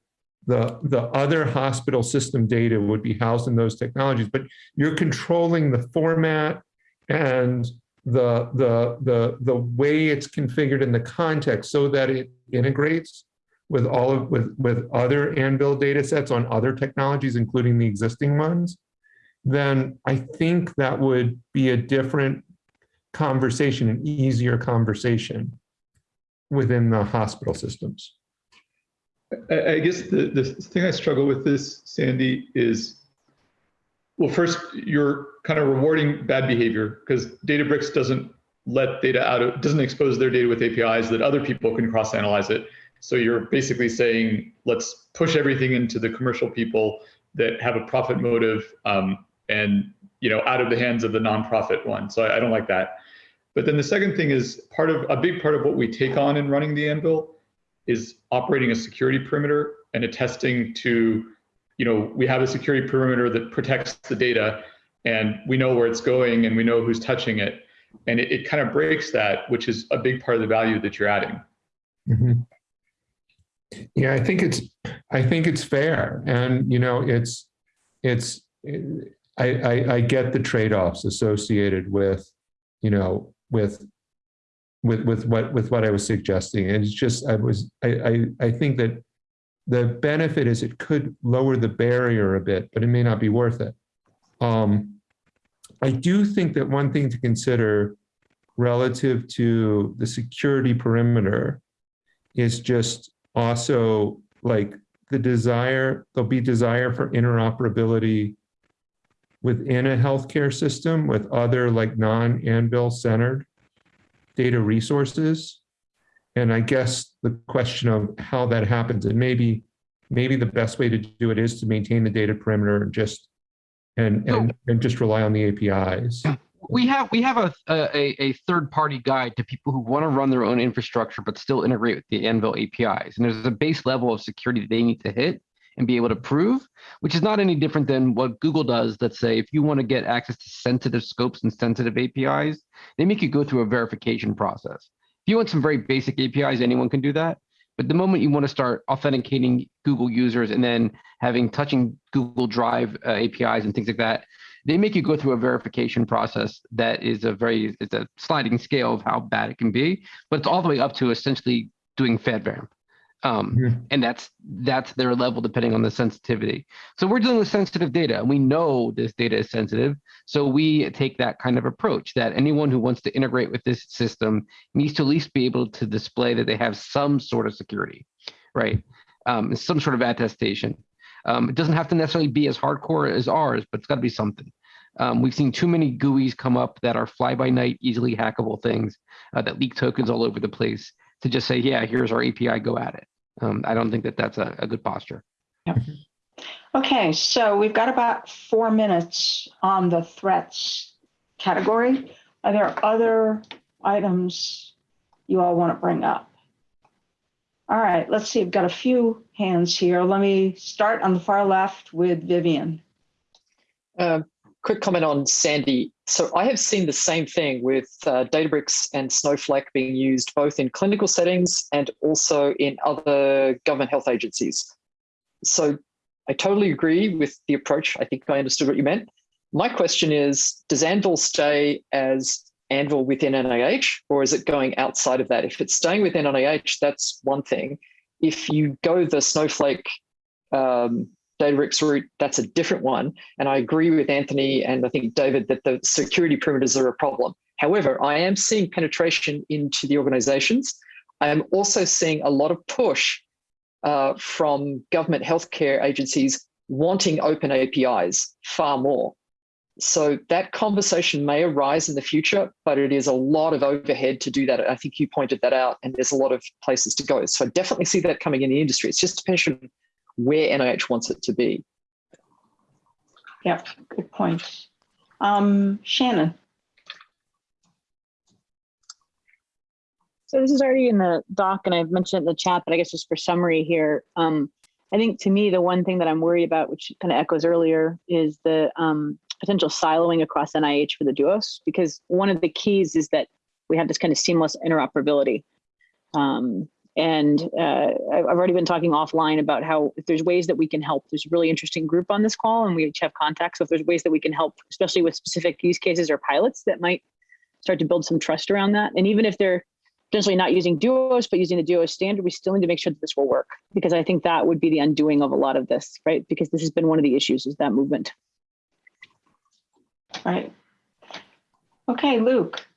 the, the other hospital system data would be housed in those technologies, but you're controlling the format and the, the, the, the way it's configured in the context so that it integrates with all of, with, with other Anvil data sets on other technologies, including the existing ones, then I think that would be a different conversation, an easier conversation within the hospital systems. I, I guess the, the thing I struggle with this, Sandy, is, well, first, you're kind of rewarding bad behavior because Databricks doesn't let data out of, doesn't expose their data with APIs that other people can cross-analyze it. So you're basically saying, let's push everything into the commercial people that have a profit motive um, and you know out of the hands of the nonprofit one. So I, I don't like that. But then the second thing is part of a big part of what we take on in running the Anvil is operating a security perimeter and attesting to, you know, we have a security perimeter that protects the data and we know where it's going and we know who's touching it. And it, it kind of breaks that, which is a big part of the value that you're adding. Mm -hmm. Yeah, I think it's, I think it's fair. And, you know, it's, it's, I, I, I get the trade-offs associated with, you know, with with with what with what I was suggesting. And it's just I was I I, I think that the benefit is it could lower the barrier a bit, but it may not be worth it. Um, I do think that one thing to consider relative to the security perimeter is just also like the desire, there'll be desire for interoperability within a healthcare system with other like non-Anvil centered data resources. And I guess the question of how that happens, and maybe maybe the best way to do it is to maintain the data perimeter and just and and, and just rely on the APIs. We have we have a a, a third party guide to people who want to run their own infrastructure but still integrate with the Anvil APIs. And there's a base level of security that they need to hit and be able to prove, which is not any different than what Google does. Let's say if you want to get access to sensitive scopes and sensitive APIs, they make you go through a verification process. You want some very basic APIs, anyone can do that. But the moment you want to start authenticating Google users and then having touching Google Drive uh, APIs and things like that, they make you go through a verification process that is a very it's a sliding scale of how bad it can be, but it's all the way up to essentially doing FedRAMP. Um, Mhm. and that's that's their level depending on the sensitivity. So we're dealing with sensitive data, and we know this data is sensitive. So we take that kind of approach that anyone who wants to integrate with this system needs to at least be able to display that they have some sort of security, right? Um, some sort of attestation. Um, it doesn't have to necessarily be as hardcore as ours, but it's got to be something. Um, we've seen too many GUIs come up that are fly-by-night, easily hackable things uh, that leak tokens all over the place to just say, yeah, here's our API, go at it. Um, I don't think that that's a, a good posture. Okay, so we've got about four minutes on the threats category. Are there other items you all want to bring up? All right, let's see, I've got a few hands here. Let me start on the far left with Vivian. Uh, quick comment on Sandy. So I have seen the same thing with uh, Databricks and Snowflake being used both in clinical settings and also in other government health agencies. So I totally agree with the approach. I think I understood what you meant. My question is, does Anvil stay as Anvil within NIH or is it going outside of that? If it's staying within NIH, that's one thing. If you go the Snowflake um, Databricks route, that's a different one. And I agree with Anthony and I think David that the security perimeters are a problem. However, I am seeing penetration into the organizations. I am also seeing a lot of push uh, from government healthcare agencies wanting open APIs far more. So that conversation may arise in the future, but it is a lot of overhead to do that. I think you pointed that out, and there's a lot of places to go. So I definitely see that coming in the industry. It's just a on where NIH wants it to be. Yep, good point. Um, Shannon. So this is already in the doc and I've mentioned it in the chat, but I guess just for summary here, um, I think to me, the one thing that I'm worried about, which kind of echoes earlier, is the um, potential siloing across NIH for the duos, because one of the keys is that we have this kind of seamless interoperability. Um, and uh, I've already been talking offline about how if there's ways that we can help, there's a really interesting group on this call and we each have contacts. So if there's ways that we can help, especially with specific use cases or pilots that might start to build some trust around that. And even if they're potentially not using duos, but using the duos standard, we still need to make sure that this will work because I think that would be the undoing of a lot of this, right? Because this has been one of the issues is that movement. Right. Okay, Luke.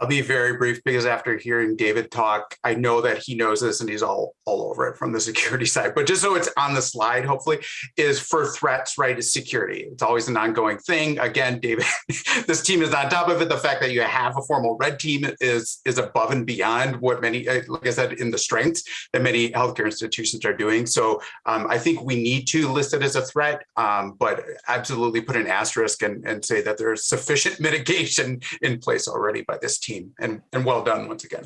I'll be very brief because after hearing David talk, I know that he knows this and he's all all over it from the security side. But just so it's on the slide, hopefully, is for threats, right? Is security. It's always an ongoing thing. Again, David, this team is on top of it. The fact that you have a formal red team is is above and beyond what many, uh, like I said, in the strengths that many healthcare institutions are doing. So um, I think we need to list it as a threat, um, but absolutely put an asterisk and, and say that there's sufficient mitigation in place already by this team. And, and well done once again.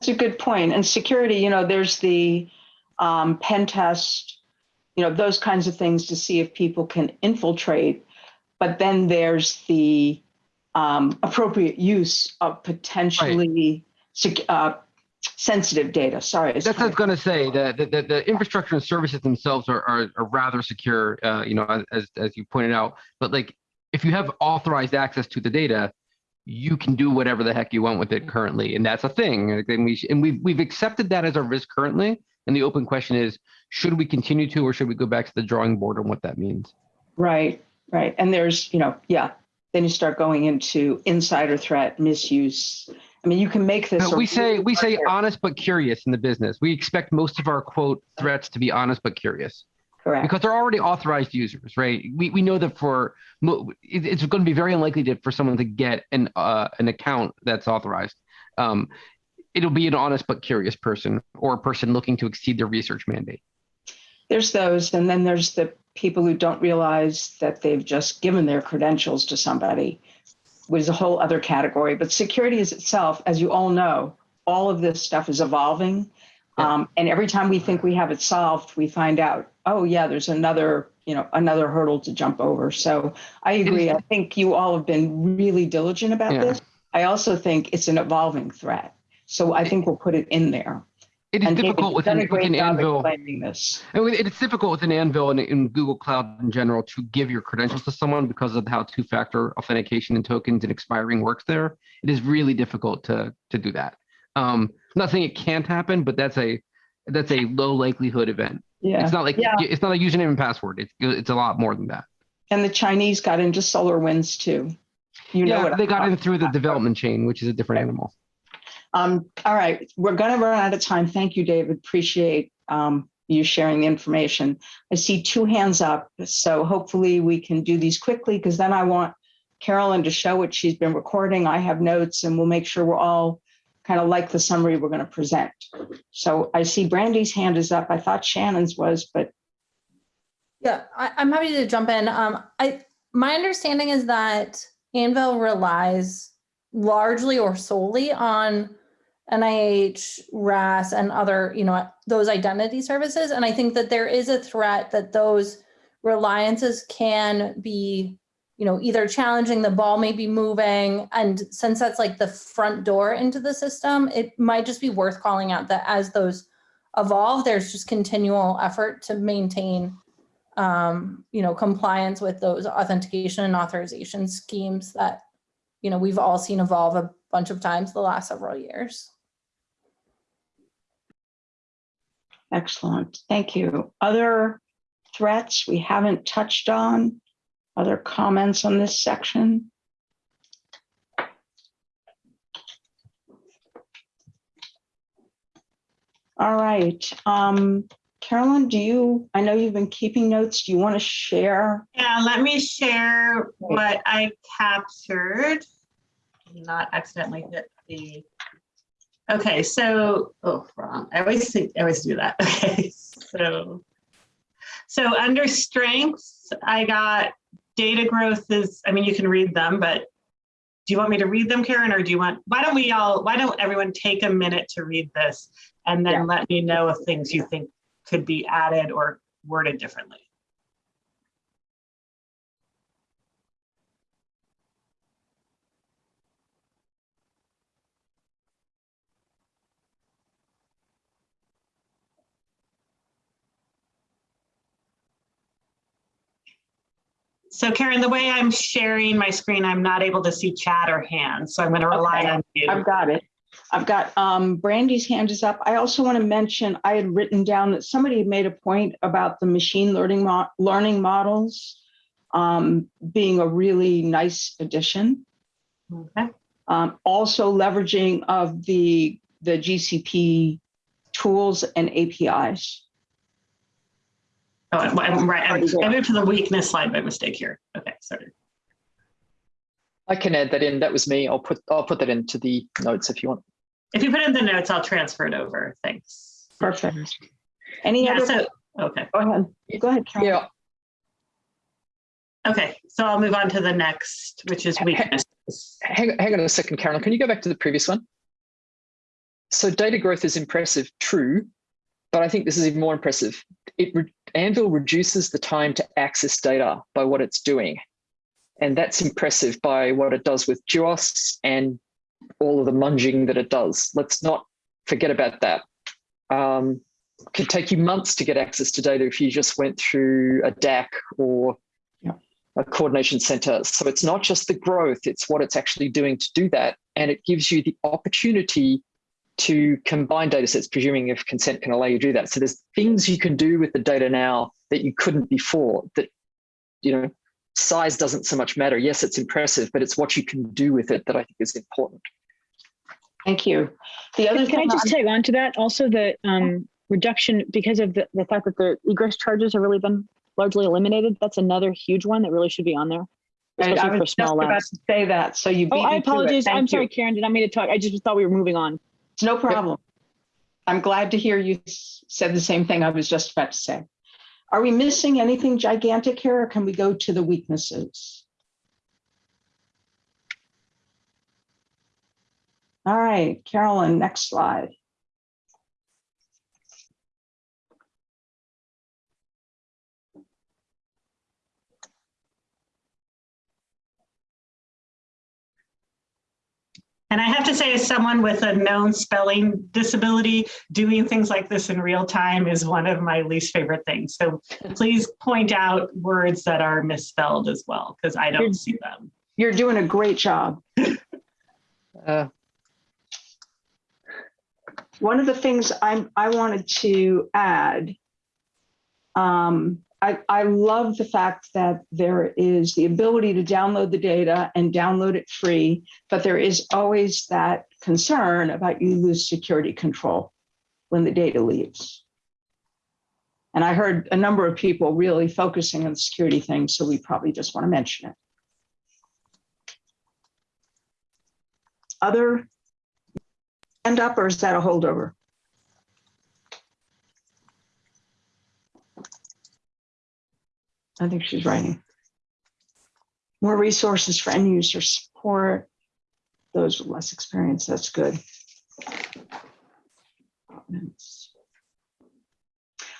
That's a good point. And security, you know, there's the um, pen test, you know, those kinds of things to see if people can infiltrate. But then there's the um, appropriate use of potentially sec- uh, sensitive data. Sorry. That's what I was going to say. The, the, the, the infrastructure and services themselves are, are, are rather secure, uh, you know, as, as you pointed out. But like, if you have authorized access to the data, you can do whatever the heck you want with it mm-hmm. currently, and that's a thing. And we and we've we've accepted that as our risk currently. And the open question is, should we continue to, or should we go back to the drawing board on what that means? Right, right. And there's, you know, yeah. Then you start going into insider threat, misuse. I mean, you can make this. No, we say we say honest but curious in the business. We expect most of our quote threats to be honest but curious. Correct. Because they're already authorized users, right? We, we know that for it's going to be very unlikely to, for someone to get an uh, an account that's authorized. Um, it'll be an honest but curious person or a person looking to exceed their research mandate. there's those, and then there's the people who don't realize that they've just given their credentials to somebody, which is a whole other category. But security is itself, as you all know, all of this stuff is evolving. Um, and every time we think we have it solved, we find out, oh yeah, there's another, you know, another hurdle to jump over. So I agree. I think you all have been really diligent about Yeah. this. I also think it's an evolving threat. So I think we'll put it in there. It is And difficult with an, with an Anvil. explaining this. And It's difficult with an Anvil and in Google Cloud in general to give your credentials to someone because of how two-factor authentication and tokens and expiring works there. It is really difficult to to do that. Um, I'm not saying it can't happen, but that's a that's a low likelihood event. Yeah. It's not like Yeah. it's not a username and password. It's it's a lot more than that. And the Chinese got into SolarWinds too. You know yeah, what they I'm got in through the development chain, which is a different animal. Um, all right, we're gonna run out of time. Thank you, David. Appreciate um, you sharing the information. I see two hands up, so hopefully we can do these quickly because then I want Carolyn to show what she's been recording. I have notes and we'll make sure we're all kind of like the summary we're gonna present. So I see Brandy's hand is up. I thought Shannon's was, but Yeah, I, I'm happy to jump in. Um, I my understanding is that Anvil relies largely or solely on NIH, RAS, and other, you know, those identity services. And I think that there is a threat that those reliances can be, you know, either challenging the ball may be moving. And since that's like the front door into the system, it might just be worth calling out that as those evolve, there's just continual effort to maintain um, you know, compliance with those authentication and authorization schemes that, you know, we've all seen evolve a bunch of times the last several years. excellent. Thank you. Other threats we haven't touched on? Other comments on this section? All right, um, Carolyn, do you, I know you've been keeping notes. Do you want to share? Yeah, let me share what I captured. Not accidentally hit the. Okay, so, oh, wrong. I always think, I always do that. Okay, so. So under strengths, I got data growth is, I mean, you can read them, but do you want me to read them, Karen, or do you want, why don't we all, why don't everyone take a minute to read this? And then let me know if things you think could be added or worded differently. So Karen, the way I'm sharing my screen, I'm not able to see chat or hands, so I'm going to rely Okay, on you. I've got it. I've got, um, Brandy's hand is up. I also want to mention, I had written down that somebody made a point about the machine learning mo- learning models um, being a really nice addition. Okay. Um, also leveraging of the, the GCP tools and APIs. Oh, I'm I'm right. I'm- I moved to the weakness slide by mistake here. Okay, sorry. I can add that in. That was me. I'll put I'll put that into the notes if you want. If you put in the notes, I'll transfer it over. Thanks. Perfect. Any Yeah, other? so, okay. Go ahead. Go ahead, Carolyn. Yeah. Okay, so I'll move on to the next, which is weakness. Hang, hang on a second, Carolyn. Can you go back to the previous one? So data growth is impressive, true, but I think this is even more impressive. It re- Anvil reduces the time to access data by what it's doing. And that's impressive by what it does with Duos and all of the munging that it does. Let's not forget about that. Um, could take you months to get access to data if you just went through a DAC or a coordination center. So it's not just the growth, it's what it's actually doing to do that. And it gives you the opportunity to combine data sets, presuming if consent can allow you to do that. So there's things you can do with the data now that you couldn't before that, you know, size doesn't so much matter. Yes, it's impressive, but it's what you can do with it that I think is important. Thank you. The other Can I thing just I'm- tag on to that? Also, the um, reduction because of the, the fact that the egress charges have really been largely eliminated. That's another huge one that really should be on there, Right, I especially for was just small about labs. to say that, so you beat Oh, I me to apologize. I'm Thank sorry. Karen. Did I mean to talk? I just thought we were moving on. It's no problem. I'm glad to hear you said the same thing I was just about to say. Are we missing anything gigantic here or can we go to the weaknesses? All right, Carolyn, next slide. And I have to say, as someone with a known spelling disability, doing things like this in real time is one of my least favorite things. So please point out words that are misspelled as well, because I don't see them. You're doing a great job. Uh, One of the things I'm, I wanted to add, um, I, I love the fact that there is the ability to download the data and download it free, but there is always that concern about you lose security control when the data leaves. And I heard a number of people really focusing on the security thing, so we probably just want to mention it. Other end up, or is that a holdover? I think she's writing. More resources for end user support. Those with less experience, that's good.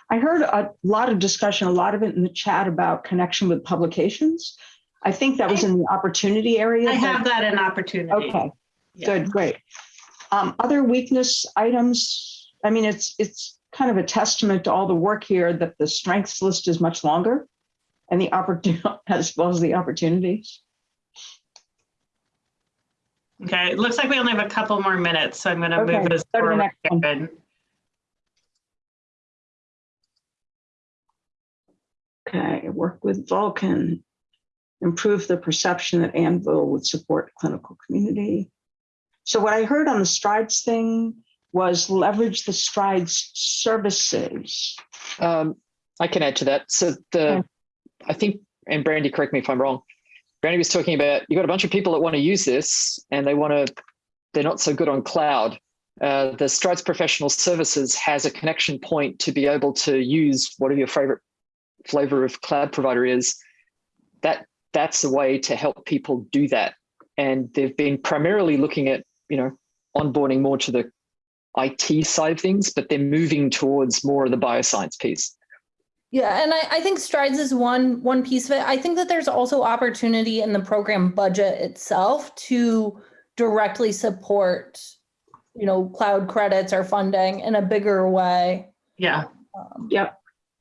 I heard a lot of discussion, a lot of it in the chat about connection with publications. I think that was in the opportunity area. I have that in opportunity. Okay, Yeah. good, great. Um, other weakness items, I mean, it's, it's kind of a testament to all the work here that the strengths list is much longer and the opportunity, as well as the opportunities. Okay, it looks like we only have a couple more minutes, so I'm going to Okay, move us go to the forward. next one. Okay, work with Vulcan, improve the perception that Anvil would support clinical community. So what I heard on the strides thing was leverage the strides services. Um, I can add to that. So the, I think, and Brandy, correct me if I'm wrong. Brandy was talking about you've got a bunch of people that want to use this and they want to, they're not so good on cloud. Uh, the Strides Professional Services has a connection point to be able to use whatever your favorite flavor of cloud provider is. That that's a way to help people do that. And they've been primarily looking at, you know, onboarding more to the IT side of things, but they're moving towards more of the bioscience piece. Yeah, and I, I think strides is one one piece of it. I think that there's also opportunity in the program budget itself to directly support, you know, cloud credits or funding in a bigger way. Yeah. Um, Yep.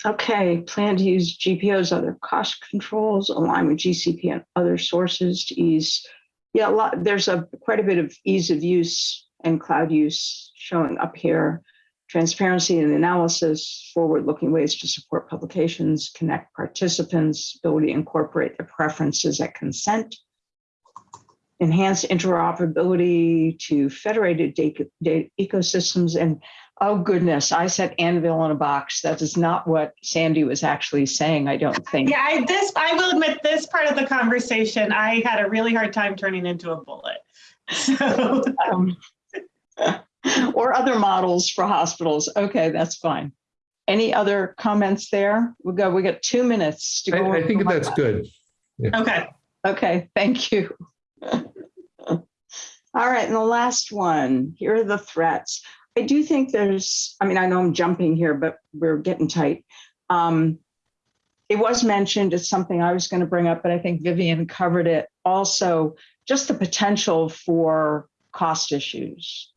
Okay, plan to use GPO's other cost controls, align with GCP and other sources to ease. Yeah, a lot, there's a quite a bit of ease of use and cloud use showing up here. Transparency and analysis, forward-looking ways to support publications, connect participants, ability to incorporate their preferences at consent. Enhance interoperability to federated data, data ecosystems and Oh goodness, I said anvil in a box. That is not what Sandy was actually saying, I don't think. Yeah, I, this, I will admit, this part of the conversation, I had a really hard time turning into a bullet. So, Um, Or other models for hospitals. Okay, that's fine. Any other comments there? We'll go, we got two minutes to I, go. I think over. that's good. okay. Okay, thank you. All right, and the last one, here are the threats. I do think there's, I mean, I know I'm jumping here, but we're getting tight. Um, it was mentioned, it's something I was going to bring up, but I think Vivian covered it. Also, just the potential for cost issues.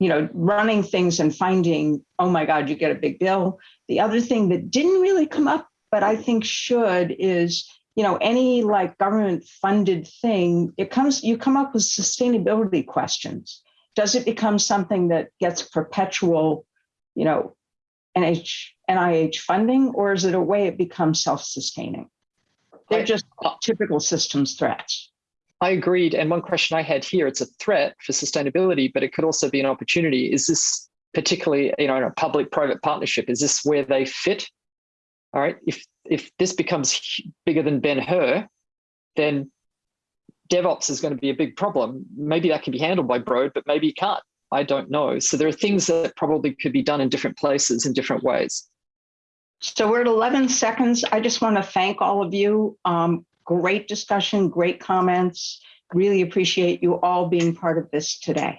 You know, running things and finding, oh my God, you get a big bill. The other thing that didn't really come up, but I think should is, you know, any like government funded thing, it comes, you come up with sustainability questions. Does it become something that gets perpetual, you know, NH, NIH funding, or is it a way it becomes self-sustaining? They're just typical systems threats. I agreed. And one question I had here, it's a threat for sustainability, but it could also be an opportunity. Is this particularly, you know, in a public-private partnership, is this where they fit? All right, if, if this becomes bigger than Ben-Hur, then DevOps is going to be a big problem. Maybe that can be handled by Broad, but maybe you can't. I don't know. So there are things that probably could be done in different places in different ways. So we're at 11 seconds. I just want to thank all of you. Um, Great discussion, great comments. Really appreciate you all being part of this today.